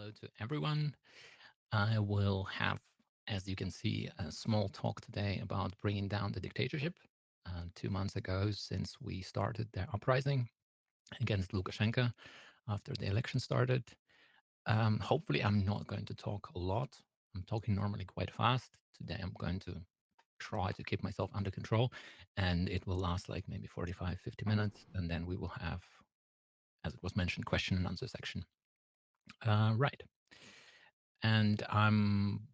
Hello to everyone. I will have, as you can see, a small talk today about bringing down the dictatorship. Uh, two months ago, since we started the uprising against Lukashenko after the election started. Um, hopefully, I'm not going to talk a lot. I'm talking normally quite fast. Today, I'm going to try to keep myself under control and it will last like maybe 45, 50 minutes. And then we will have, as it was mentioned, question and answer section. Uh, right. And I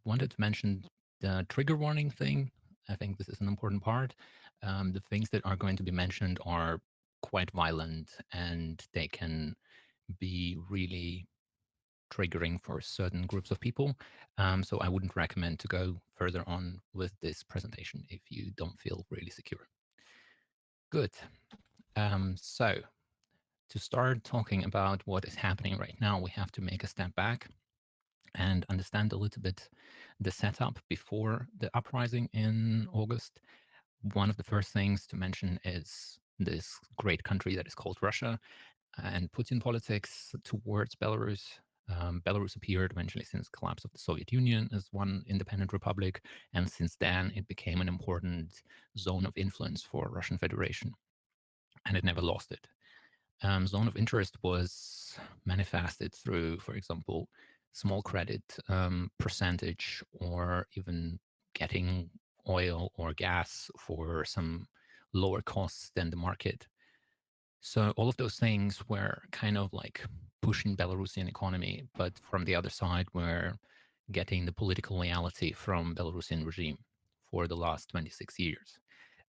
wanted to mention the trigger warning thing. I think this is an important part. Um, the things that are going to be mentioned are quite violent and they can be really triggering for certain groups of people. Um, so I wouldn't recommend to go further on with this presentation if you don't feel really secure. Good. Um, so to start talking about what is happening right now, we have to make a step back and understand a little bit the setup before the uprising in August. One of the first things to mention is this great country that is called Russia and Putin politics towards Belarus. Um, Belarus appeared eventually since collapse of the Soviet Union as one independent republic, and since then it became an important zone of influence for Russian Federation, and it never lost it. Um, zone of interest was manifested through, for example, small credit um, percentage or even getting oil or gas for some lower costs than the market. So all of those things were kind of like pushing Belarusian economy, but from the other side, we're getting the political loyalty from Belarusian regime for the last 26 years.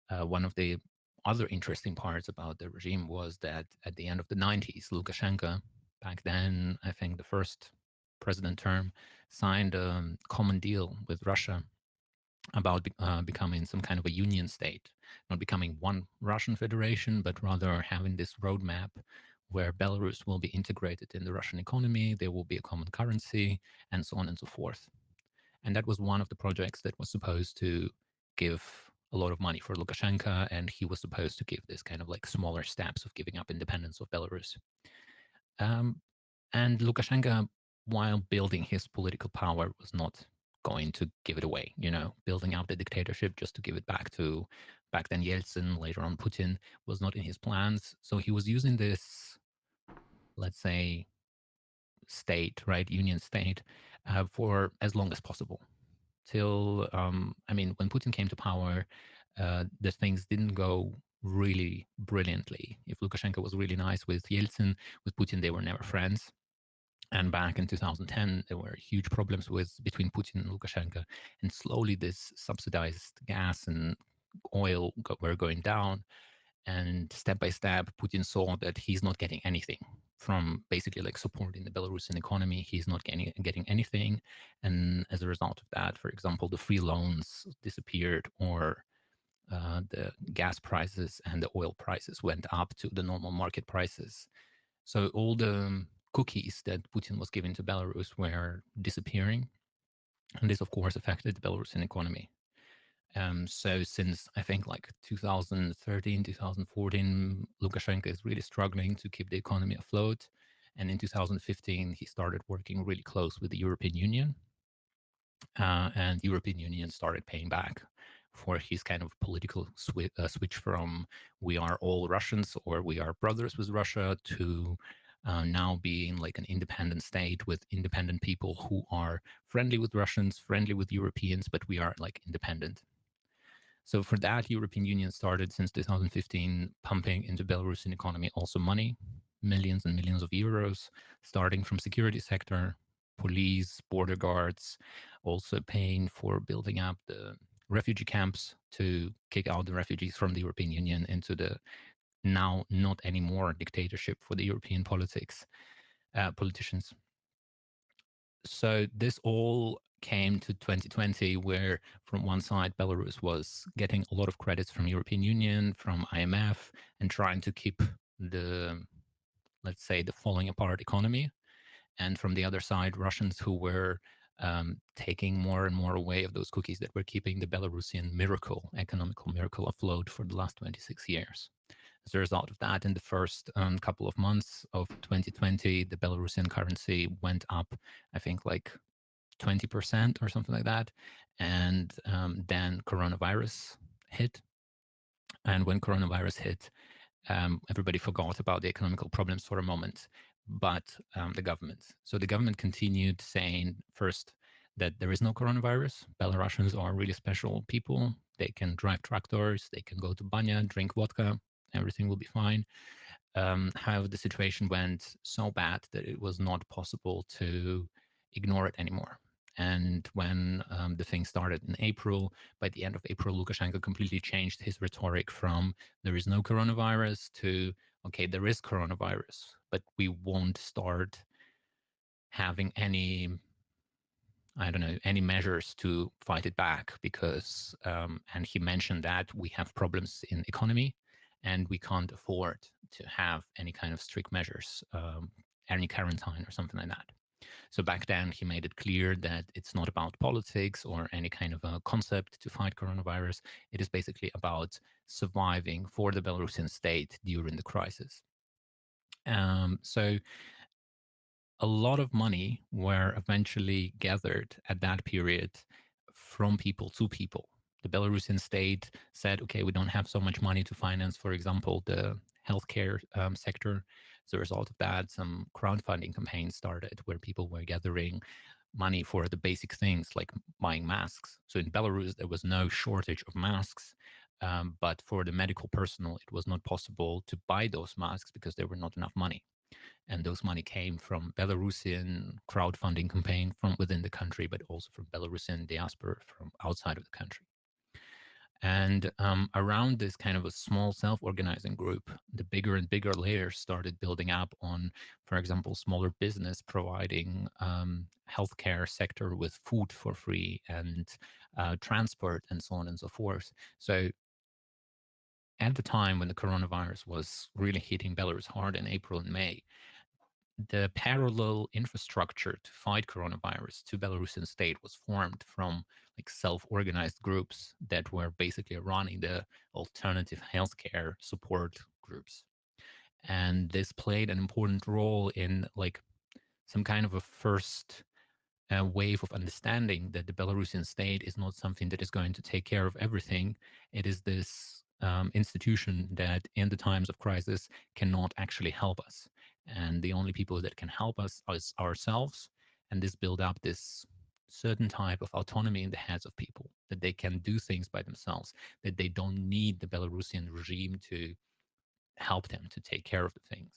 Uh, one of the other interesting parts about the regime was that at the end of the 90s, Lukashenko, back then, I think the first president term, signed a common deal with Russia about uh, becoming some kind of a union state, not becoming one Russian federation, but rather having this roadmap where Belarus will be integrated in the Russian economy, there will be a common currency, and so on and so forth. And that was one of the projects that was supposed to give a lot of money for Lukashenko, and he was supposed to give this kind of like smaller steps of giving up independence of Belarus. Um, and Lukashenko while building his political power was not going to give it away, you know, building out the dictatorship just to give it back to back then Yeltsin, later on Putin, was not in his plans. So he was using this, let's say, state, right, union state, uh, for as long as possible. Till, um, I mean, when Putin came to power, uh, the things didn't go really brilliantly. If Lukashenko was really nice with Yeltsin, with Putin, they were never friends. And back in 2010, there were huge problems with between Putin and Lukashenko, and slowly this subsidized gas and oil go, were going down. And step by step, Putin saw that he's not getting anything from basically like supporting the Belarusian economy. He's not getting getting anything, and as a result of that, for example, the free loans disappeared, or uh, the gas prices and the oil prices went up to the normal market prices. So all the cookies that Putin was giving to Belarus were disappearing. And this, of course, affected the Belarusian economy. Um, so since I think like 2013, 2014, Lukashenko is really struggling to keep the economy afloat. And in 2015, he started working really close with the European Union. Uh, and the European Union started paying back for his kind of political uh, switch from we are all Russians or we are brothers with Russia to uh, now being like an independent state with independent people who are friendly with Russians, friendly with Europeans, but we are like independent. So for that, European Union started since 2015 pumping into Belarusian economy also money, millions and millions of euros, starting from security sector, police, border guards, also paying for building up the refugee camps to kick out the refugees from the European Union into the now not anymore dictatorship for the European politics, uh, politicians. So this all came to 2020 where from one side Belarus was getting a lot of credits from European Union, from IMF and trying to keep the, let's say the falling apart economy. And from the other side, Russians who were um, taking more and more away of those cookies that were keeping the Belarusian miracle, economical miracle afloat for the last 26 years. As a result of that, in the first um, couple of months of 2020, the Belarusian currency went up, I think, like 20% or something like that. And um, then coronavirus hit. And when coronavirus hit, um, everybody forgot about the economical problems for a moment, but um, the government. So the government continued saying first that there is no coronavirus. Belarusians are really special people. They can drive tractors, they can go to banya, drink vodka, everything will be fine. Um, however, the situation went so bad that it was not possible to ignore it anymore. And when um, the thing started in April, by the end of April, Lukashenko completely changed his rhetoric from there is no coronavirus to okay, there is coronavirus, but we won't start having any I don't know, any measures to fight it back because, um, and he mentioned that we have problems in economy and we can't afford to have any kind of strict measures, um, any quarantine or something like that. So back then he made it clear that it's not about politics or any kind of a concept to fight coronavirus. It is basically about surviving for the Belarusian state during the crisis. Um, so a lot of money were eventually gathered at that period from people to people. The Belarusian state said, okay, we don't have so much money to finance, for example, the healthcare um, sector. As a result of that, some crowdfunding campaigns started where people were gathering money for the basic things like buying masks. So in Belarus, there was no shortage of masks. Um, but for the medical personnel, it was not possible to buy those masks because there were not enough money and those money came from Belarusian crowdfunding campaign from within the country, but also from Belarusian diaspora from outside of the country. And um, around this kind of a small self-organizing group, the bigger and bigger layers started building up on, for example, smaller business providing um, healthcare sector with food for free and uh, transport and so on and so forth. So at the time when the coronavirus was really hitting Belarus hard in April and May, the parallel infrastructure to fight coronavirus to Belarusian state was formed from like self-organized groups that were basically running the alternative healthcare support groups. And this played an important role in like some kind of a first uh, wave of understanding that the Belarusian state is not something that is going to take care of everything. It is this um, institution that in the times of crisis cannot actually help us and the only people that can help us is ourselves and this build up this certain type of autonomy in the heads of people that they can do things by themselves that they don't need the belarusian regime to help them to take care of the things.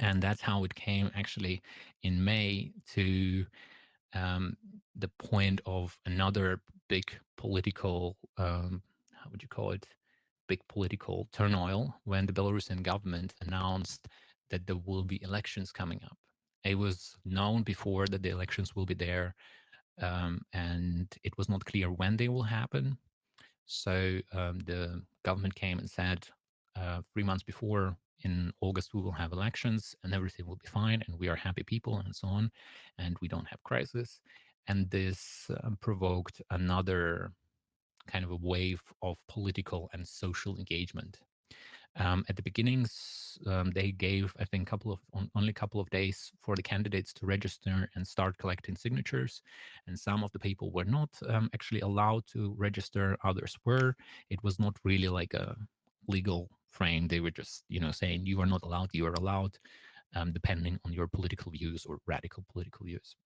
And that's how it came actually in may to um, the point of another big political um, how would you call it? Big political turmoil when the belarusian government announced that there will be elections coming up. It was known before that the elections will be there, um, and it was not clear when they will happen. So um, the government came and said uh, three months before, in August, we will have elections and everything will be fine, and we are happy people and so on, and we don't have crisis. And this uh, provoked another kind of a wave of political and social engagement um, at the beginnings, um, they gave, I think, couple of on, only a couple of days for the candidates to register and start collecting signatures. And some of the people were not um, actually allowed to register. Others were. It was not really like a legal frame. They were just, you know, saying you are not allowed, you are allowed, um, depending on your political views or radical political views.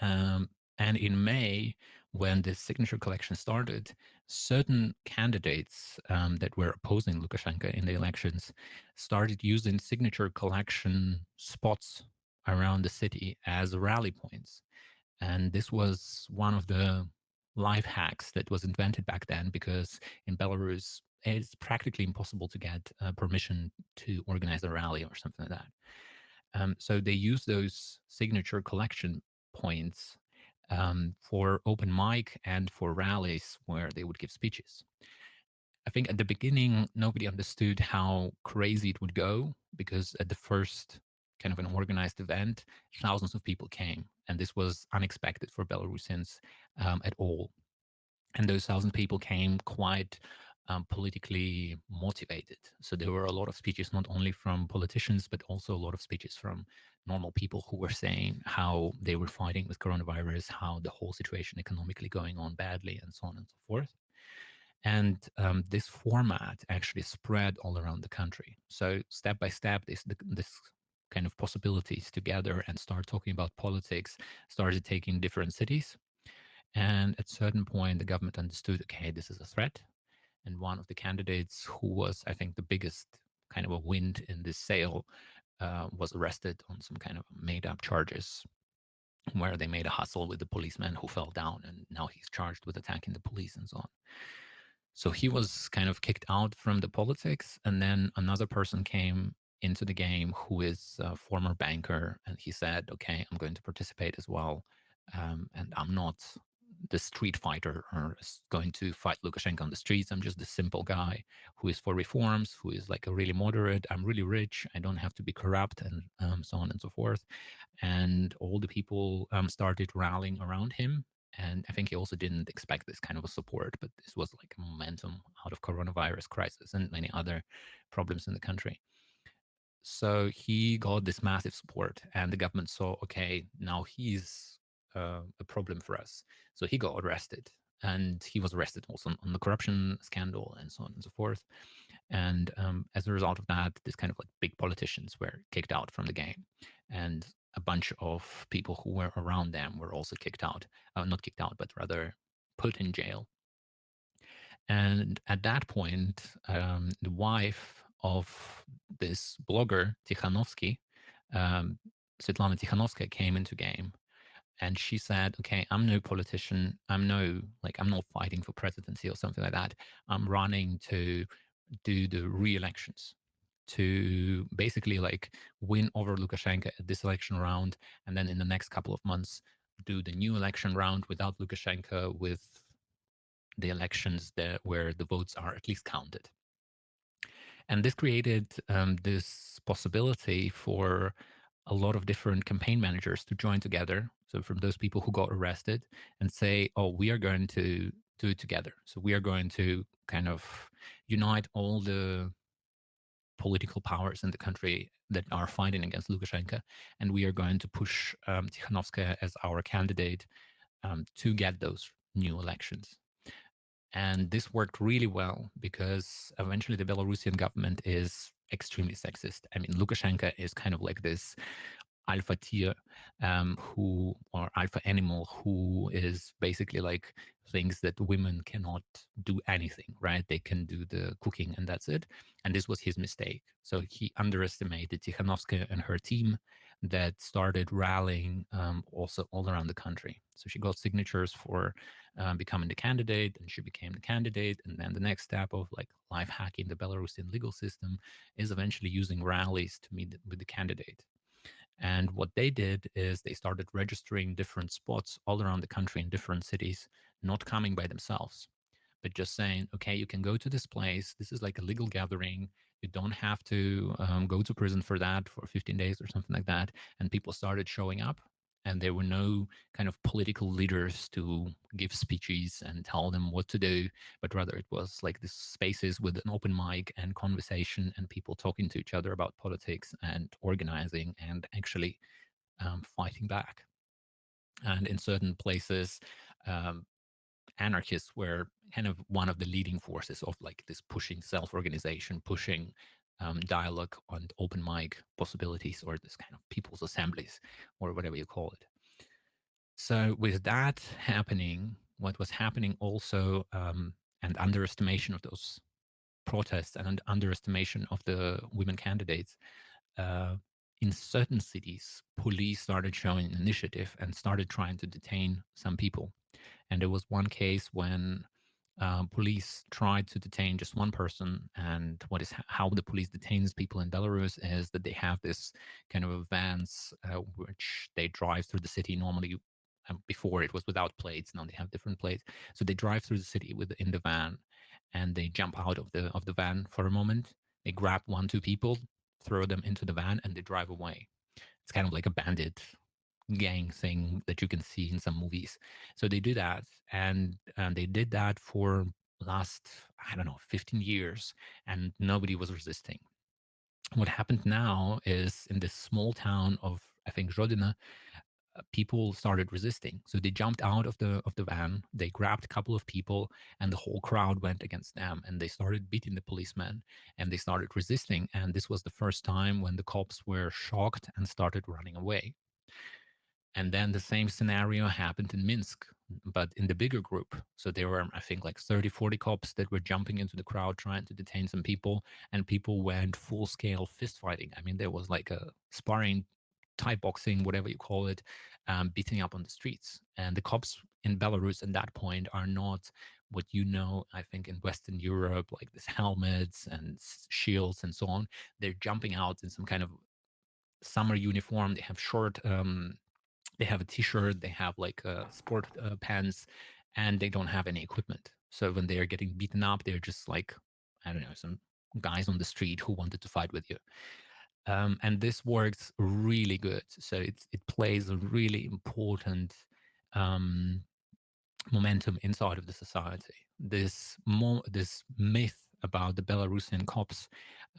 Um, and in May, when the signature collection started, certain candidates um, that were opposing Lukashenko in the elections started using signature collection spots around the city as rally points. And this was one of the life hacks that was invented back then because in Belarus, it's practically impossible to get uh, permission to organize a rally or something like that. Um, so they use those signature collection points um, for open mic and for rallies where they would give speeches. I think at the beginning, nobody understood how crazy it would go because at the first kind of an organized event, thousands of people came. And this was unexpected for Belarusians um, at all. And those thousand people came quite um, politically motivated. So there were a lot of speeches, not only from politicians, but also a lot of speeches from normal people who were saying how they were fighting with coronavirus, how the whole situation economically going on badly, and so on and so forth. And um, this format actually spread all around the country. So step by step, this this kind of possibilities together and start talking about politics started taking different cities. And at certain point, the government understood, okay, this is a threat and one of the candidates who was, I think, the biggest kind of a wind in this sail uh, was arrested on some kind of made up charges where they made a hustle with the policeman who fell down and now he's charged with attacking the police and so on. So he was kind of kicked out from the politics and then another person came into the game who is a former banker and he said, okay, I'm going to participate as well. Um, and I'm not the street fighter or going to fight Lukashenko on the streets. I'm just the simple guy who is for reforms, who is like a really moderate. I'm really rich. I don't have to be corrupt and um, so on and so forth. And all the people um, started rallying around him. And I think he also didn't expect this kind of a support, but this was like a momentum out of coronavirus crisis and many other problems in the country. So he got this massive support, and the government saw, okay, now he's uh, a problem for us. So he got arrested and he was arrested also on, the corruption scandal and so on and so forth. And um, as a result of that, this kind of like big politicians were kicked out from the game. And a bunch of people who were around them were also kicked out. Uh, not kicked out, but rather put in jail. And at that point, um, the wife of this blogger, Tikhanovsky, um, Svetlana Tikhanovskaya, came into game and she said, "Okay, I'm no politician. I'm no like I'm not fighting for presidency or something like that. I'm running to do the re-elections." to basically like win over Lukashenko at this election round, and then in the next couple of months do the new election round without Lukashenko, with the elections that where the votes are at least counted. And this created um, this possibility for a lot of different campaign managers to join together. So from those people who got arrested and say, oh, we are going to do it together. So we are going to kind of unite all the political powers in the country that are fighting against Lukashenko. And we are going to push um, Tikhanovskaya as our candidate um, to get those new elections. And this worked really well because eventually the Belarusian government is extremely sexist. I mean, Lukashenko is kind of like this alpha tier um, who or alpha animal who is basically like thinks that women cannot do anything right? They can do the cooking and that's it. And this was his mistake. So he underestimated tikhanovskaya and her team that started rallying um, also all around the country. So she got signatures for um, becoming the candidate and she became the candidate. And then the next step of like life hacking the belarusian legal system is eventually using rallies to meet with the candidate and what they did is they started registering different spots all around the country in different cities, not coming by themselves, but just saying, okay, you can go to this place. This is like a legal gathering. You don't have to um, go to prison for that for 15 days or something like that. And people started showing up and there were no kind of political leaders to give speeches and tell them what to do but rather it was like these spaces with an open mic and conversation and people talking to each other about politics and organizing and actually um, fighting back. And in certain places um, anarchists were kind of one of the leading forces of like this pushing self-organization pushing um, dialogue and open mic possibilities or this kind of people's assemblies or whatever you call it. So with that happening, what was happening also, um, and underestimation of those protests and underestimation of the women candidates, uh, in certain cities, police started showing initiative and started trying to detain some people. And there was one case when uh, police tried to detain just one person. And what is how the police detains people in Belarus is that they have this kind of vans uh, which they drive through the city. Normally, um, before it was without plates. Now they have different plates. So they drive through the city with in the van, and they jump out of the of the van for a moment. They grab one two people, throw them into the van, and they drive away. It's kind of like a bandit gang thing that you can see in some movies. So they do that, and, and they did that for last, I don't know, 15 years, and nobody was resisting. What happened now is in this small town of, I think, Rodina, uh, people started resisting. So they jumped out of the of the van, they grabbed a couple of people, and the whole crowd went against them, and they started beating the policemen, and they started resisting. And this was the first time when the cops were shocked and started running away. And then the same scenario happened in Minsk, but in the bigger group. So there were, I think, like 30, 40 cops that were jumping into the crowd trying to detain some people, and people went full scale fist fighting. I mean, there was like a sparring, Thai boxing, whatever you call it, um, beating up on the streets. And the cops in Belarus at that point are not what you know, I think, in Western Europe, like this helmets and shields and so on. They're jumping out in some kind of summer uniform. They have short um, they have a t-shirt, they have like uh, sport uh, pants, and they don't have any equipment. So when they are getting beaten up, they're just like, I don't know, some guys on the street who wanted to fight with you. Um, and this works really good. So it it plays a really important um, momentum inside of the society. This more this myth about the Belarusian cops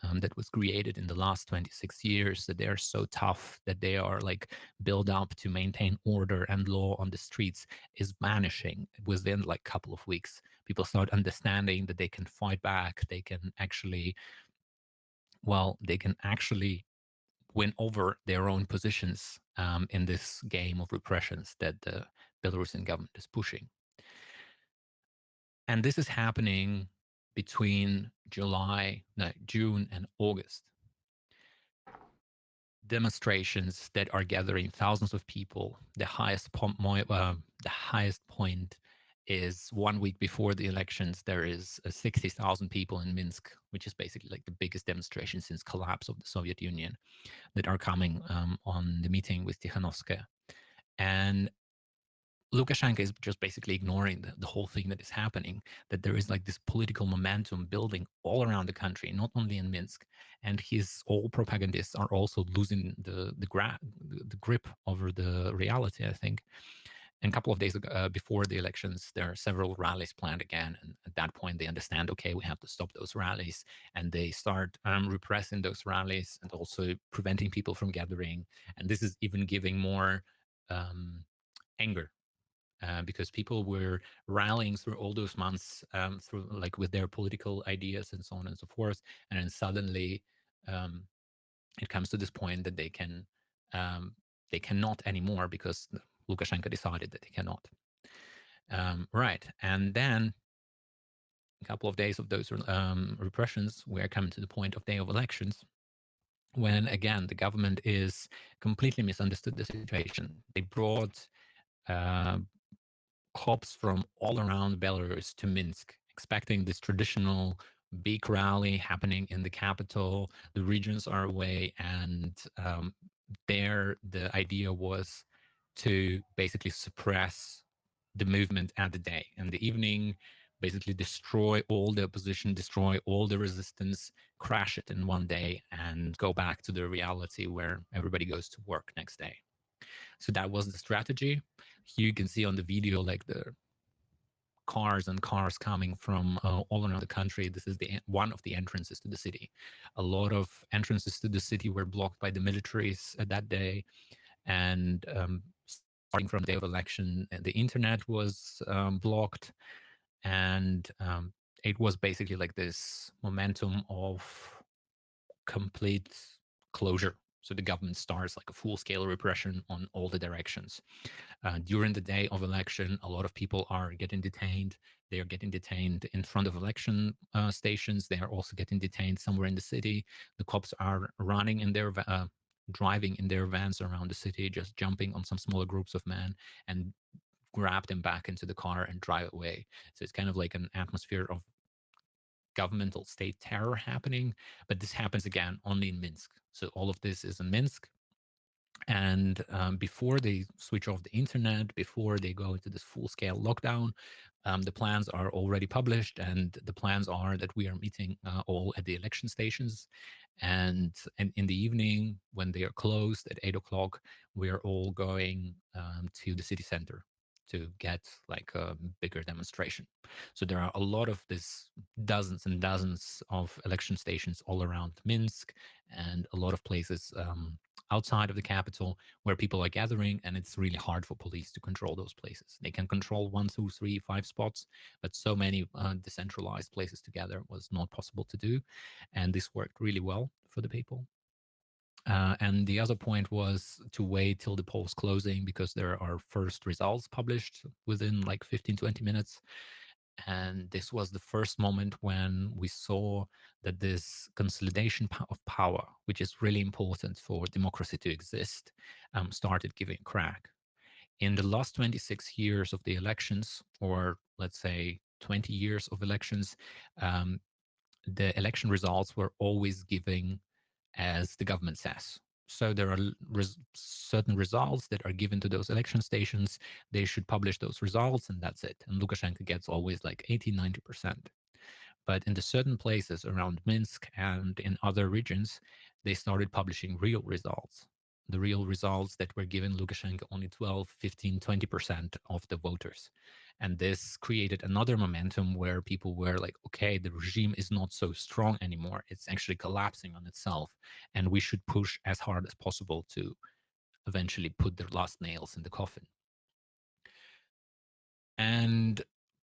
um, that was created in the last 26 years that they are so tough that they are like built up to maintain order and law on the streets is vanishing within like a couple of weeks. People start understanding that they can fight back they can actually well they can actually win over their own positions um, in this game of repressions that the belarusian government is pushing. And this is happening between July, no, June, and August. Demonstrations that are gathering thousands of people. The highest point, uh, the highest point is one week before the elections. There is uh, 60,000 people in Minsk, which is basically like the biggest demonstration since collapse of the Soviet Union, that are coming um, on the meeting with Tikhanovskaya. And Lukashenko is just basically ignoring the, the whole thing that is happening, that there is like this political momentum building all around the country, not only in Minsk. And his all propagandists are also losing the the, gra- the grip over the reality, I think. And a couple of days ago, uh, before the elections, there are several rallies planned again. And at that point, they understand, okay, we have to stop those rallies. And they start um, repressing those rallies and also preventing people from gathering. And this is even giving more um, anger uh, because people were rallying through all those months um, through like with their political ideas and so on and so forth and then suddenly um, it comes to this point that they can um, they cannot anymore because Lukashenko decided that they cannot. Um, right and then a couple of days of those um, repressions we're coming to the point of day of elections when again the government is completely misunderstood the situation. They brought uh, cops from all around Belarus to Minsk, expecting this traditional big rally happening in the capital. The regions are away, and um, there the idea was to basically suppress the movement at the day. And the evening, basically destroy all the opposition, destroy all the resistance, crash it in one day, and go back to the reality where everybody goes to work next day. So that was the strategy. Here you can see on the video like the cars and cars coming from uh, all around the country. This is the one of the entrances to the city. A lot of entrances to the city were blocked by the militaries at that day, and um, starting from the day of election, uh, the internet was um, blocked, and um, it was basically like this momentum of complete closure so the government starts like a full-scale repression on all the directions. Uh, during the day of election, a lot of people are getting detained. They are getting detained in front of election uh, stations. They are also getting detained somewhere in the city. The cops are running in their uh, driving in their vans around the city, just jumping on some smaller groups of men and grab them back into the car and drive away. So it's kind of like an atmosphere of governmental state terror happening, but this happens again only in Minsk. So all of this is in Minsk. And um, before they switch off the internet, before they go into this full scale lockdown, um, the plans are already published. And the plans are that we are meeting uh, all at the election stations. And, and in the evening, when they are closed at eight o'clock, we are all going um, to the city center to get like a bigger demonstration. So there are a lot of this dozens and dozens of election stations all around Minsk and a lot of places um, outside of the capital where people are gathering and it's really hard for police to control those places they can control one two three five spots but so many uh, decentralized places together was not possible to do and this worked really well for the people uh, and the other point was to wait till the polls closing because there are first results published within like 15 20 minutes. And this was the first moment when we saw that this consolidation of power which is really important for democracy to exist um, started giving crack. In the last 26 years of the elections or let's say 20 years of elections um, the election results were always giving as the government says. So there are res certain results that are given to those election stations. They should publish those results and that's it. And Lukashenko gets always like 80, 90%. But in the certain places around Minsk and in other regions, they started publishing real results. The real results that were given Lukashenko only 12, 15, 20% of the voters. And this created another momentum where people were like, okay, the regime is not so strong anymore. It's actually collapsing on itself. And we should push as hard as possible to eventually put the last nails in the coffin. And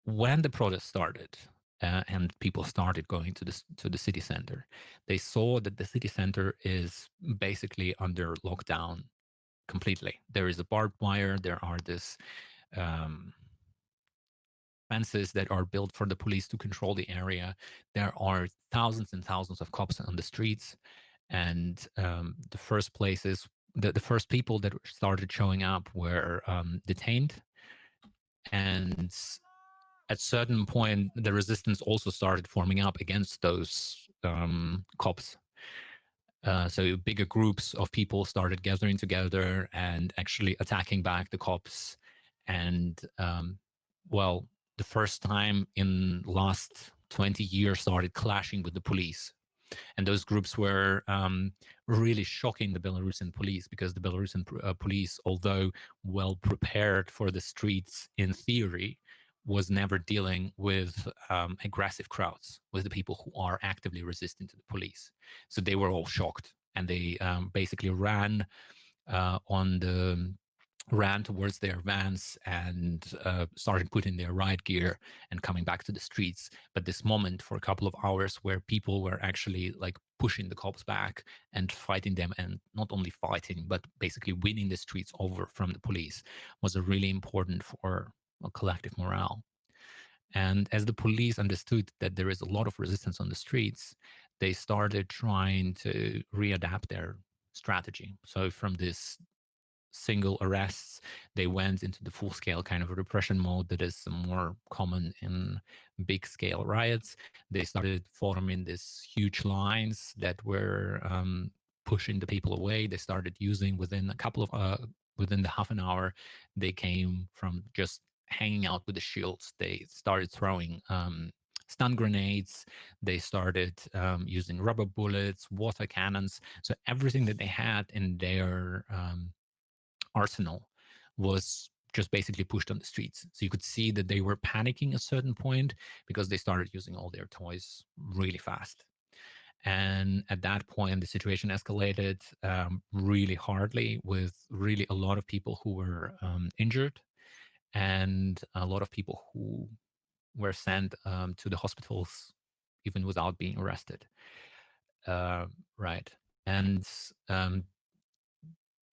when the protest started, uh, and people started going to the to the city center. They saw that the city center is basically under lockdown completely. There is a barbed wire. There are this um, fences that are built for the police to control the area. There are thousands and thousands of cops on the streets. And um, the first places, the, the first people that started showing up were um, detained. And at certain point, the resistance also started forming up against those um, cops. Uh, so bigger groups of people started gathering together and actually attacking back the cops. And um, well, the first time in last 20 years started clashing with the police. And those groups were um, really shocking the Belarusian police because the Belarusian uh, police, although well prepared for the streets in theory, was never dealing with um, aggressive crowds, with the people who are actively resisting to the police. So they were all shocked and they um, basically ran uh, on the ran towards their vans and uh, started putting their riot gear and coming back to the streets. But this moment for a couple of hours where people were actually like pushing the cops back and fighting them and not only fighting, but basically winning the streets over from the police was a really important for a collective morale. And as the police understood that there is a lot of resistance on the streets, they started trying to readapt their strategy. So from this single arrests. They went into the full scale kind of repression mode that is more common in big scale riots. They started forming these huge lines that were um, pushing the people away. They started using within a couple of, uh, within the half an hour, they came from just hanging out with the shields. They started throwing um, stun grenades. They started um, using rubber bullets, water cannons. So everything that they had in their um, arsenal was just basically pushed on the streets. So you could see that they were panicking at a certain point because they started using all their toys really fast. And at that point, the situation escalated um, really hardly with really a lot of people who were um, injured and a lot of people who were sent um, to the hospitals even without being arrested. Uh, right. And um,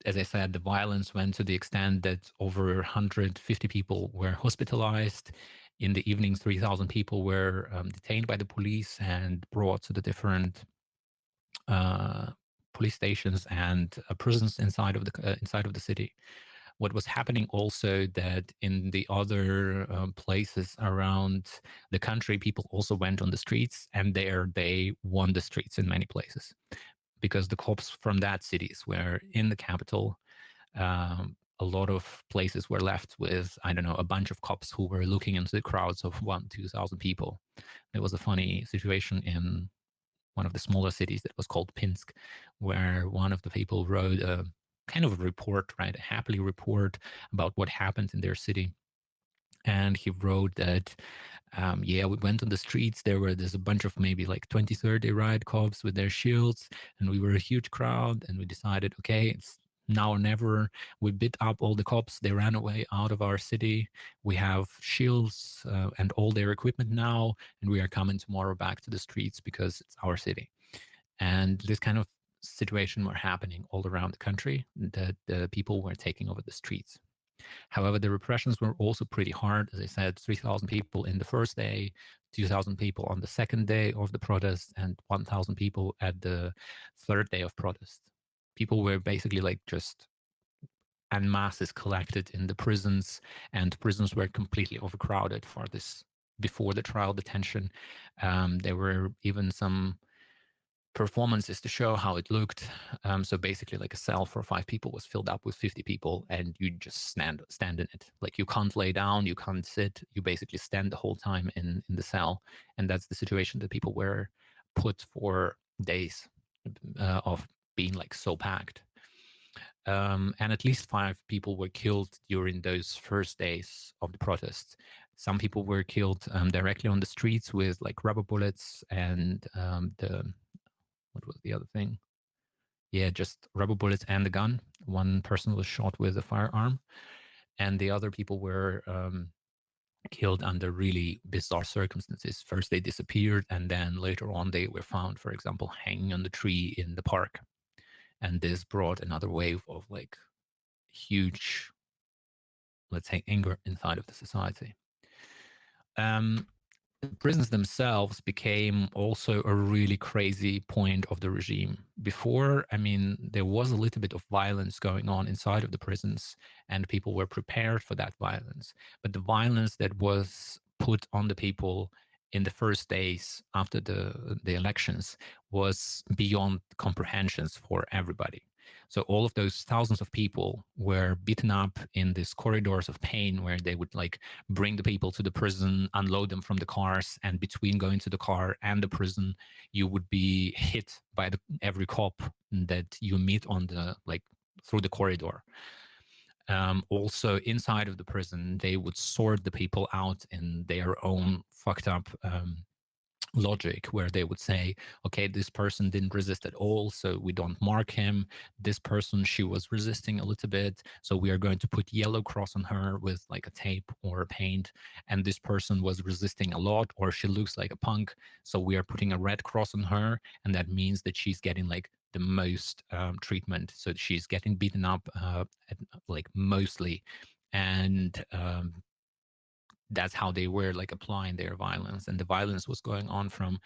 as I said, the violence went to the extent that over 150 people were hospitalized. In the evening, 3,000 people were um, detained by the police and brought to the different uh, police stations and uh, prisons inside of the uh, inside of the city. What was happening also that in the other um, places around the country, people also went on the streets, and there they won the streets in many places because the cops from that cities were in the capital. Um, a lot of places were left with, I don't know, a bunch of cops who were looking into the crowds of one, 2,000 people. There was a funny situation in one of the smaller cities that was called Pinsk, where one of the people wrote a kind of a report, right, a happily report about what happened in their city. And he wrote that um, yeah, we went on the streets. There were there's a bunch of maybe like 20, 30 riot cops with their shields, and we were a huge crowd. And we decided, okay, it's now or never. We beat up all the cops. They ran away out of our city. We have shields uh, and all their equipment now, and we are coming tomorrow back to the streets because it's our city. And this kind of situation were happening all around the country. That the people were taking over the streets. However, the repressions were also pretty hard. As I said, 3,000 people in the first day, 2,000 people on the second day of the protest, and 1,000 people at the third day of protest. People were basically like just and masses collected in the prisons, and prisons were completely overcrowded for this before the trial detention. Um, there were even some performances to show how it looked. Um, so basically, like a cell for five people was filled up with 50 people, and you just stand stand in it. Like you can't lay down, you can't sit. You basically stand the whole time in in the cell, and that's the situation that people were put for days uh, of being like so packed. Um, and at least five people were killed during those first days of the protests. Some people were killed um, directly on the streets with like rubber bullets and um, the what was the other thing? Yeah, just rubber bullets and a gun. One person was shot with a firearm, and the other people were um, killed under really bizarre circumstances. First, they disappeared, and then later on, they were found, for example, hanging on the tree in the park. And this brought another wave of like huge, let's say, anger inside of the society. Um, the prisons themselves became also a really crazy point of the regime. Before, I mean, there was a little bit of violence going on inside of the prisons, and people were prepared for that violence. But the violence that was put on the people in the first days after the the elections was beyond comprehensions for everybody. So all of those thousands of people were beaten up in these corridors of pain where they would like bring the people to the prison, unload them from the cars, and between going to the car and the prison, you would be hit by the, every cop that you meet on the like through the corridor. Um, also inside of the prison, they would sort the people out in their own fucked up um, logic where they would say, okay, this person didn't resist at all, so we don't mark him. This person, she was resisting a little bit, so we are going to put yellow cross on her with like a tape or a paint. And this person was resisting a lot, or she looks like a punk, so we are putting a red cross on her, and that means that she's getting like the most um, treatment. So she's getting beaten up, uh, at, like mostly, and um, that's how they were like applying their violence and the violence was going on from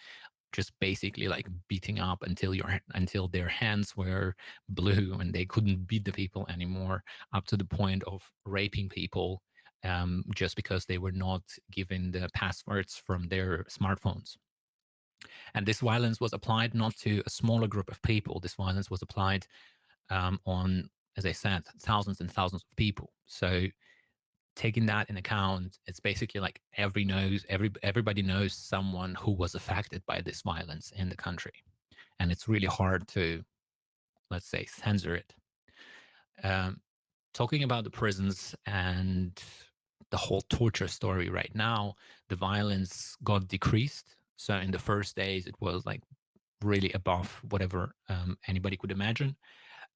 just basically like beating up until your until their hands were blue and they couldn't beat the people anymore up to the point of raping people um, just because they were not given the passwords from their smartphones. And this violence was applied not to a smaller group of people this violence was applied um, on as i said thousands and thousands of people. So taking that in account, it's basically like every knows every everybody knows someone who was affected by this violence in the country, and it's really hard to, let's say, censor it. Um, talking about the prisons and the whole torture story right now, the violence got decreased. So in the first days, it was like really above whatever um, anybody could imagine.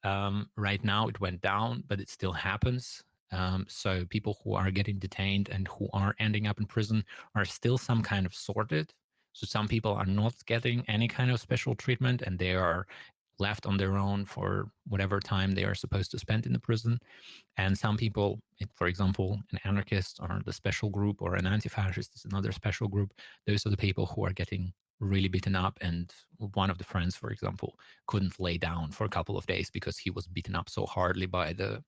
Um, right now, it went down, but it still happens. Um, so people who are getting detained and who are ending up in prison are still some kind of sorted. So some people are not getting any kind of special treatment and they are left on their own for whatever time they are supposed to spend in the prison. And some people, for example, an anarchist or the special group or an anti-fascist is another special group. Those are the people who are getting really beaten up. And one of the friends, for example, couldn't lay down for a couple of days because he was beaten up so hardly by the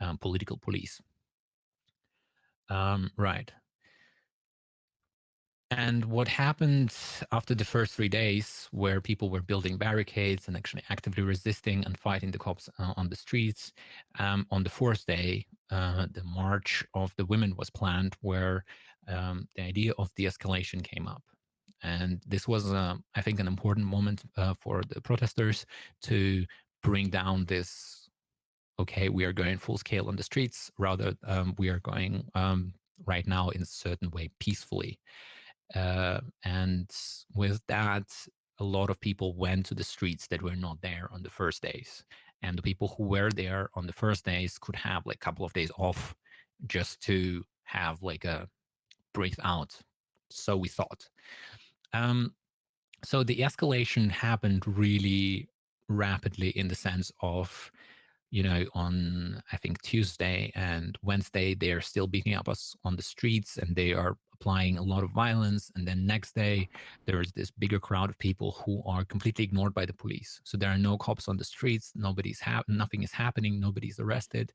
um, political police. Um, right. And what happened after the first three days, where people were building barricades and actually actively resisting and fighting the cops uh, on the streets, um, on the fourth day, uh, the March of the Women was planned, where um, the idea of de-escalation came up. And this was, uh, I think, an important moment uh, for the protesters to bring down this okay, we are going full scale on the streets, rather um, we are going um, right now in a certain way peacefully. Uh, and with that, a lot of people went to the streets that were not there on the first days. And the people who were there on the first days could have like a couple of days off just to have like a breathe out. So we thought. Um, so the escalation happened really rapidly in the sense of you know, on I think Tuesday and Wednesday, they are still beating up us on the streets and they are applying a lot of violence. And then next day, there is this bigger crowd of people who are completely ignored by the police. So there are no cops on the streets. Nobody's ha- nothing is happening. Nobody's arrested.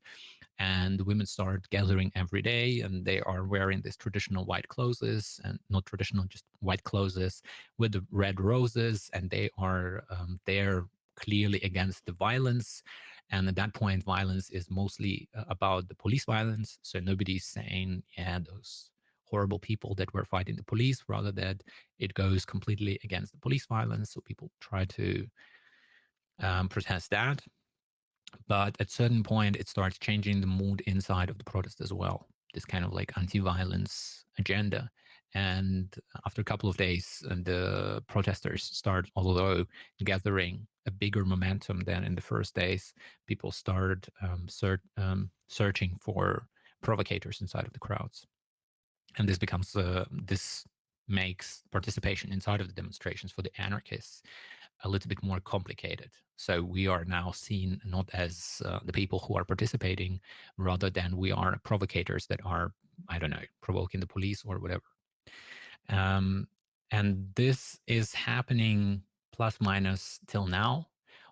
And women start gathering every day and they are wearing these traditional white clothes and not traditional, just white clothes with the red roses. And they are um, there clearly against the violence and at that point, violence is mostly uh, about the police violence. So nobody's saying, yeah, those horrible people that were fighting the police, rather that it goes completely against the police violence. So people try to um, protest that. But at certain point, it starts changing the mood inside of the protest as well. This kind of like anti-violence agenda. And after a couple of days, and the protesters start, although gathering a bigger momentum than in the first days, people started um, um, searching for provocators inside of the crowds. And this becomes, uh, this makes participation inside of the demonstrations for the anarchists a little bit more complicated. So we are now seen not as uh, the people who are participating, rather than we are provocators that are, I don't know, provoking the police or whatever. Um, and this is happening plus minus till now,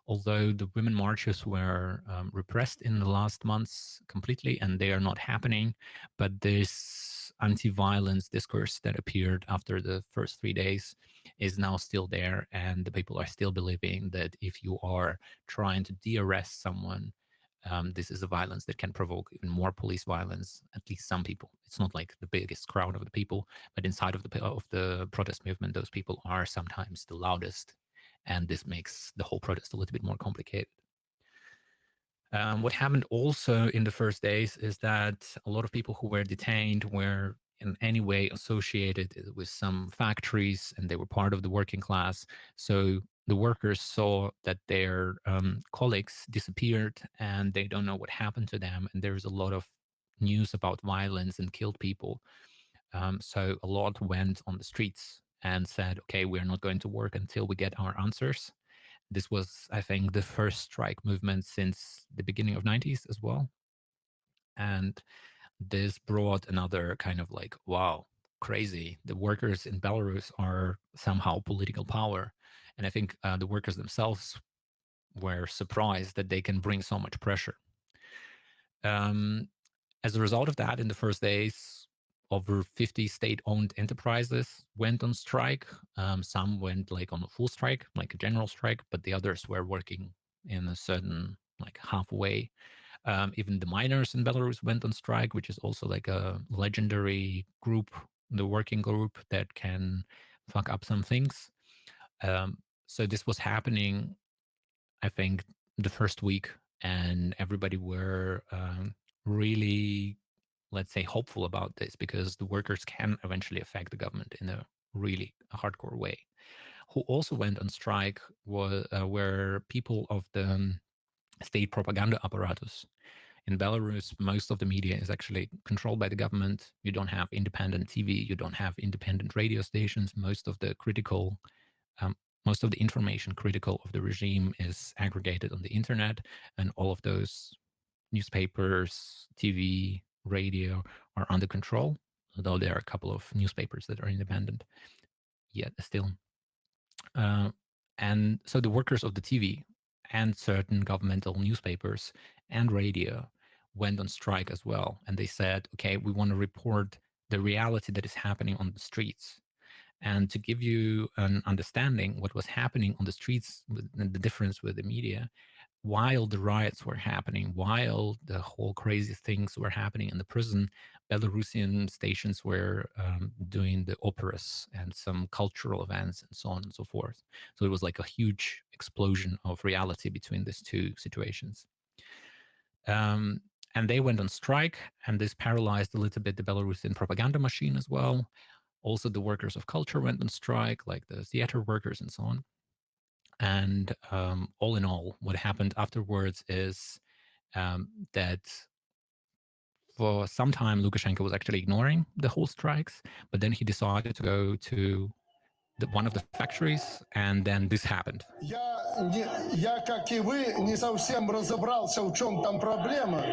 although the women marches were um, repressed in the last months completely and they are not happening. But this anti-violence discourse that appeared after the first three days is now still there. And the people are still believing that if you are trying to de-arrest someone, um, this is a violence that can provoke even more police violence. At least some people. It's not like the biggest crowd of the people, but inside of the of the protest movement, those people are sometimes the loudest, and this makes the whole protest a little bit more complicated. Um, what happened also in the first days is that a lot of people who were detained were in any way associated with some factories and they were part of the working class. So the workers saw that their um, colleagues disappeared and they don't know what happened to them. And there's a lot of news about violence and killed people. Um, so a lot went on the streets and said, okay, we're not going to work until we get our answers. This was, I think, the first strike movement since the beginning of 90s as well. And this brought another kind of like, wow, crazy. The workers in Belarus are somehow political power. And I think uh, the workers themselves were surprised that they can bring so much pressure. Um, as a result of that, in the first days, over 50 state-owned enterprises went on strike. Um, some went like on a full strike, like a general strike, but the others were working in a certain like halfway. Um, even the miners in Belarus went on strike, which is also like a legendary group, the working group that can fuck up some things. Um, so this was happening, I think, the first week, and everybody were um, really, let's say, hopeful about this because the workers can eventually affect the government in a really hardcore way. Who also went on strike uh, were people of the um, state propaganda apparatus. In Belarus, most of the media is actually controlled by the government. You don't have independent TV, you don't have independent radio stations. Most of the critical um, most of the information critical of the regime is aggregated on the internet and all of those newspapers tv radio are under control although there are a couple of newspapers that are independent yet still. Uh, and so the workers of the tv and certain governmental newspapers and radio went on strike as well and they said okay we want to report the reality that is happening on the streets. And to give you an understanding what was happening on the streets and the difference with the media while the riots were happening while the whole crazy things were happening in the prison belarusian stations were um, doing the operas and some cultural events and so on and so forth so it was like a huge explosion of reality between these two situations um, and they went on strike, and this paralyzed a little bit the Belarusian propaganda machine as well. Also, the workers of culture went on strike, like the theater workers and so on. And um, all in all, what happened afterwards is um, that for some time, Lukashenko was actually ignoring the whole strikes, but then he decided to go to the, one of the factories, and then this happened. Я, не, я, как и вы, не совсем разобрался, в чем там проблема.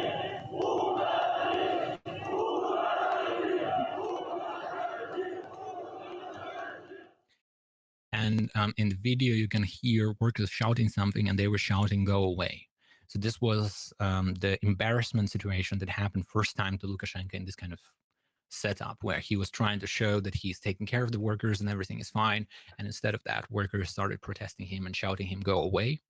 And um, in the video, you can hear workers shouting something, and they were shouting, "Go away!" So this was um, the embarrassment situation that happened first time to Lukashenko in this kind of setup where he was trying to show that he's taking care of the workers and everything is fine. And instead of that, workers started protesting him and shouting him, "Go away!"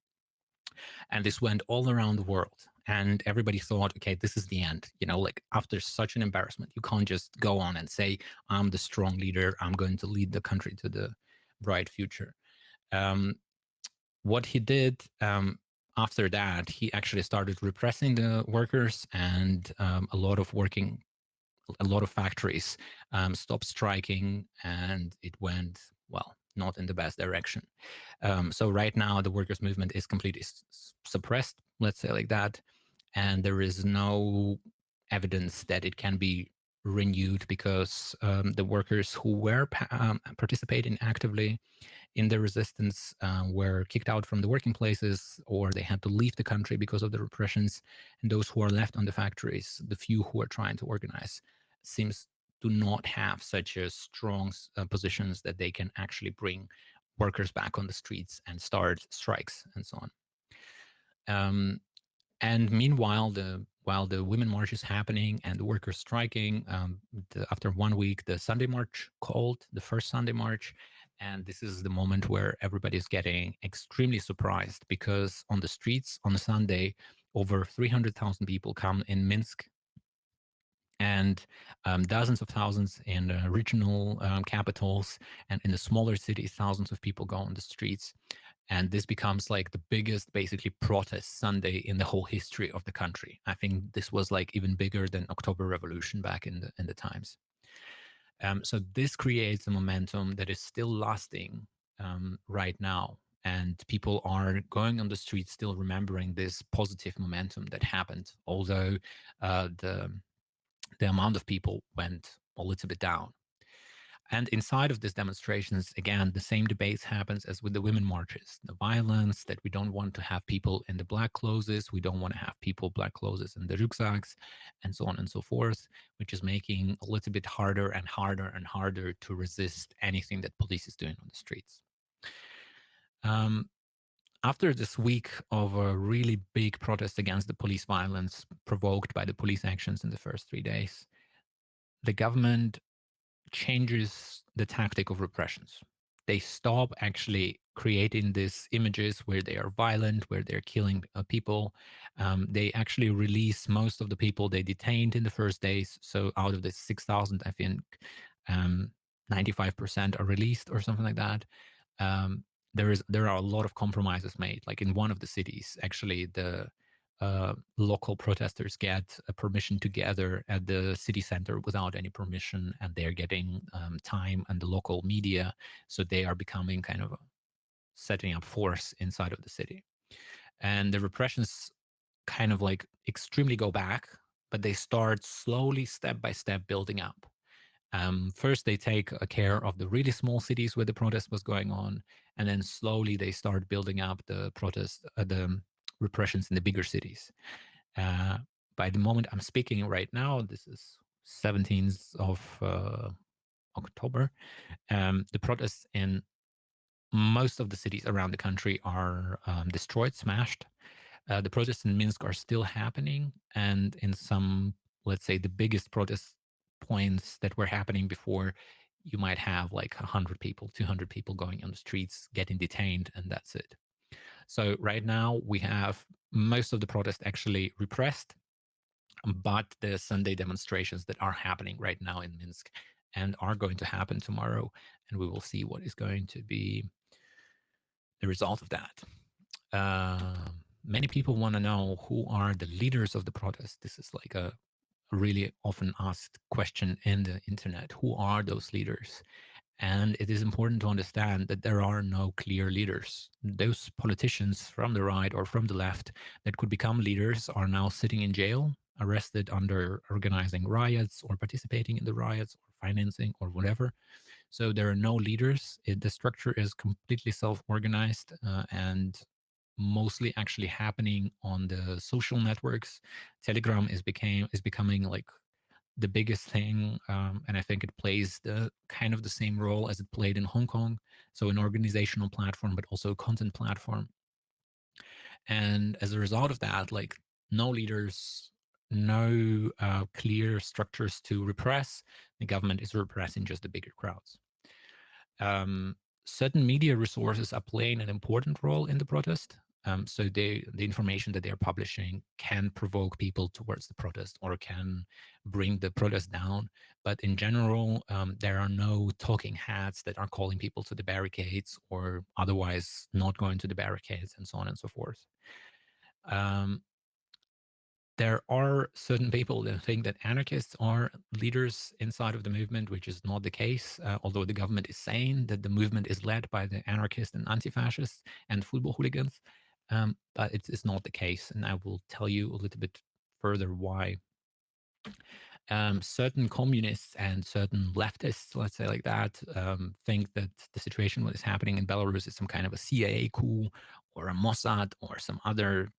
And this went all around the world. And everybody thought, okay, this is the end. You know, like after such an embarrassment, you can't just go on and say, I'm the strong leader. I'm going to lead the country to the bright future. Um, what he did um, after that, he actually started repressing the workers, and um, a lot of working, a lot of factories um, stopped striking, and it went well, not in the best direction. Um, so right now, the workers' movement is completely suppressed, let's say like that, and there is no evidence that it can be renewed because um, the workers who were um, participating actively in the resistance uh, were kicked out from the working places or they had to leave the country because of the repressions. And those who are left on the factories the few who are trying to organize seems to not have such a strong uh, positions that they can actually bring workers back on the streets and start strikes and so on. Um, and meanwhile the while the women march is happening and the workers striking, um, the, after one week, the Sunday march called, the first Sunday march. And this is the moment where everybody is getting extremely surprised because on the streets on a Sunday, over 300,000 people come in Minsk and um, dozens of thousands in uh, regional um, capitals and in the smaller cities, thousands of people go on the streets and this becomes like the biggest basically protest sunday in the whole history of the country. I think this was like even bigger than october revolution back in the in the times. Um, so this creates a momentum that is still lasting um, right now and people are going on the street still remembering this positive momentum that happened although uh, the the amount of people went a little bit down and inside of these demonstrations, again, the same debates happens as with the women marches, the violence that we don't want to have people in the black clothes, we don't want to have people black clothes in the rucksacks, and so on and so forth, which is making a little bit harder and harder and harder to resist anything that police is doing on the streets. Um, after this week of a really big protest against the police violence provoked by the police actions in the first three days, the government changes the tactic of repressions. They stop actually creating these images where they are violent, where they're killing uh, people. Um, they actually release most of the people they detained in the first days. So out of the 6,000, I think um, 95% are released or something like that. Um, there is there are a lot of compromises made. Like in one of the cities, actually the uh, local protesters get a permission to gather at the city center without any permission, and they're getting um, time and the local media, so they are becoming kind of setting up force inside of the city. And the repressions kind of like extremely go back, but they start slowly, step by step, building up. Um, first, they take care of the really small cities where the protest was going on, and then slowly they start building up the protest, uh, the repressions in the bigger cities. Uh, by the moment I'm speaking right now, this is 17th of uh, October, um, the protests in most of the cities around the country are um, destroyed, smashed. Uh, the protests in Minsk are still happening, and in some, let's say, the biggest protest points that were happening before, you might have like 100 people, 200 people going on the streets, getting detained, and that's it. So right now we have most of the protest actually repressed, but the Sunday demonstrations that are happening right now in Minsk and are going to happen tomorrow, and we will see what is going to be the result of that. Uh, many people want to know who are the leaders of the protest. This is like a really often asked question in the internet. Who are those leaders? And it is important to understand that there are no clear leaders. Those politicians from the right or from the left that could become leaders are now sitting in jail, arrested under organizing riots or participating in the riots or financing or whatever. So there are no leaders. It, the structure is completely self-organized uh, and mostly actually happening on the social networks. Telegram is became is becoming like the biggest thing, um, and I think it plays the kind of the same role as it played in Hong Kong. So an organizational platform, but also a content platform. And as a result of that, like no leaders, no uh, clear structures to repress. The government is repressing just the bigger crowds. Um, certain media resources are playing an important role in the protest. Um, so they, the information that they're publishing can provoke people towards the protest or can bring the protest down. But in general, um, there are no talking heads that are calling people to the barricades or otherwise not going to the barricades and so on and so forth. Um, there are certain people that think that anarchists are leaders inside of the movement, which is not the case, uh, although the government is saying that the movement is led by the anarchists and anti-fascists and football hooligans. Um, but it's, it's not the case, and I will tell you a little bit further why. Um, certain communists and certain leftists, let's say like that, um, think that the situation what is happening in Belarus is some kind of a CIA coup or a Mossad or some other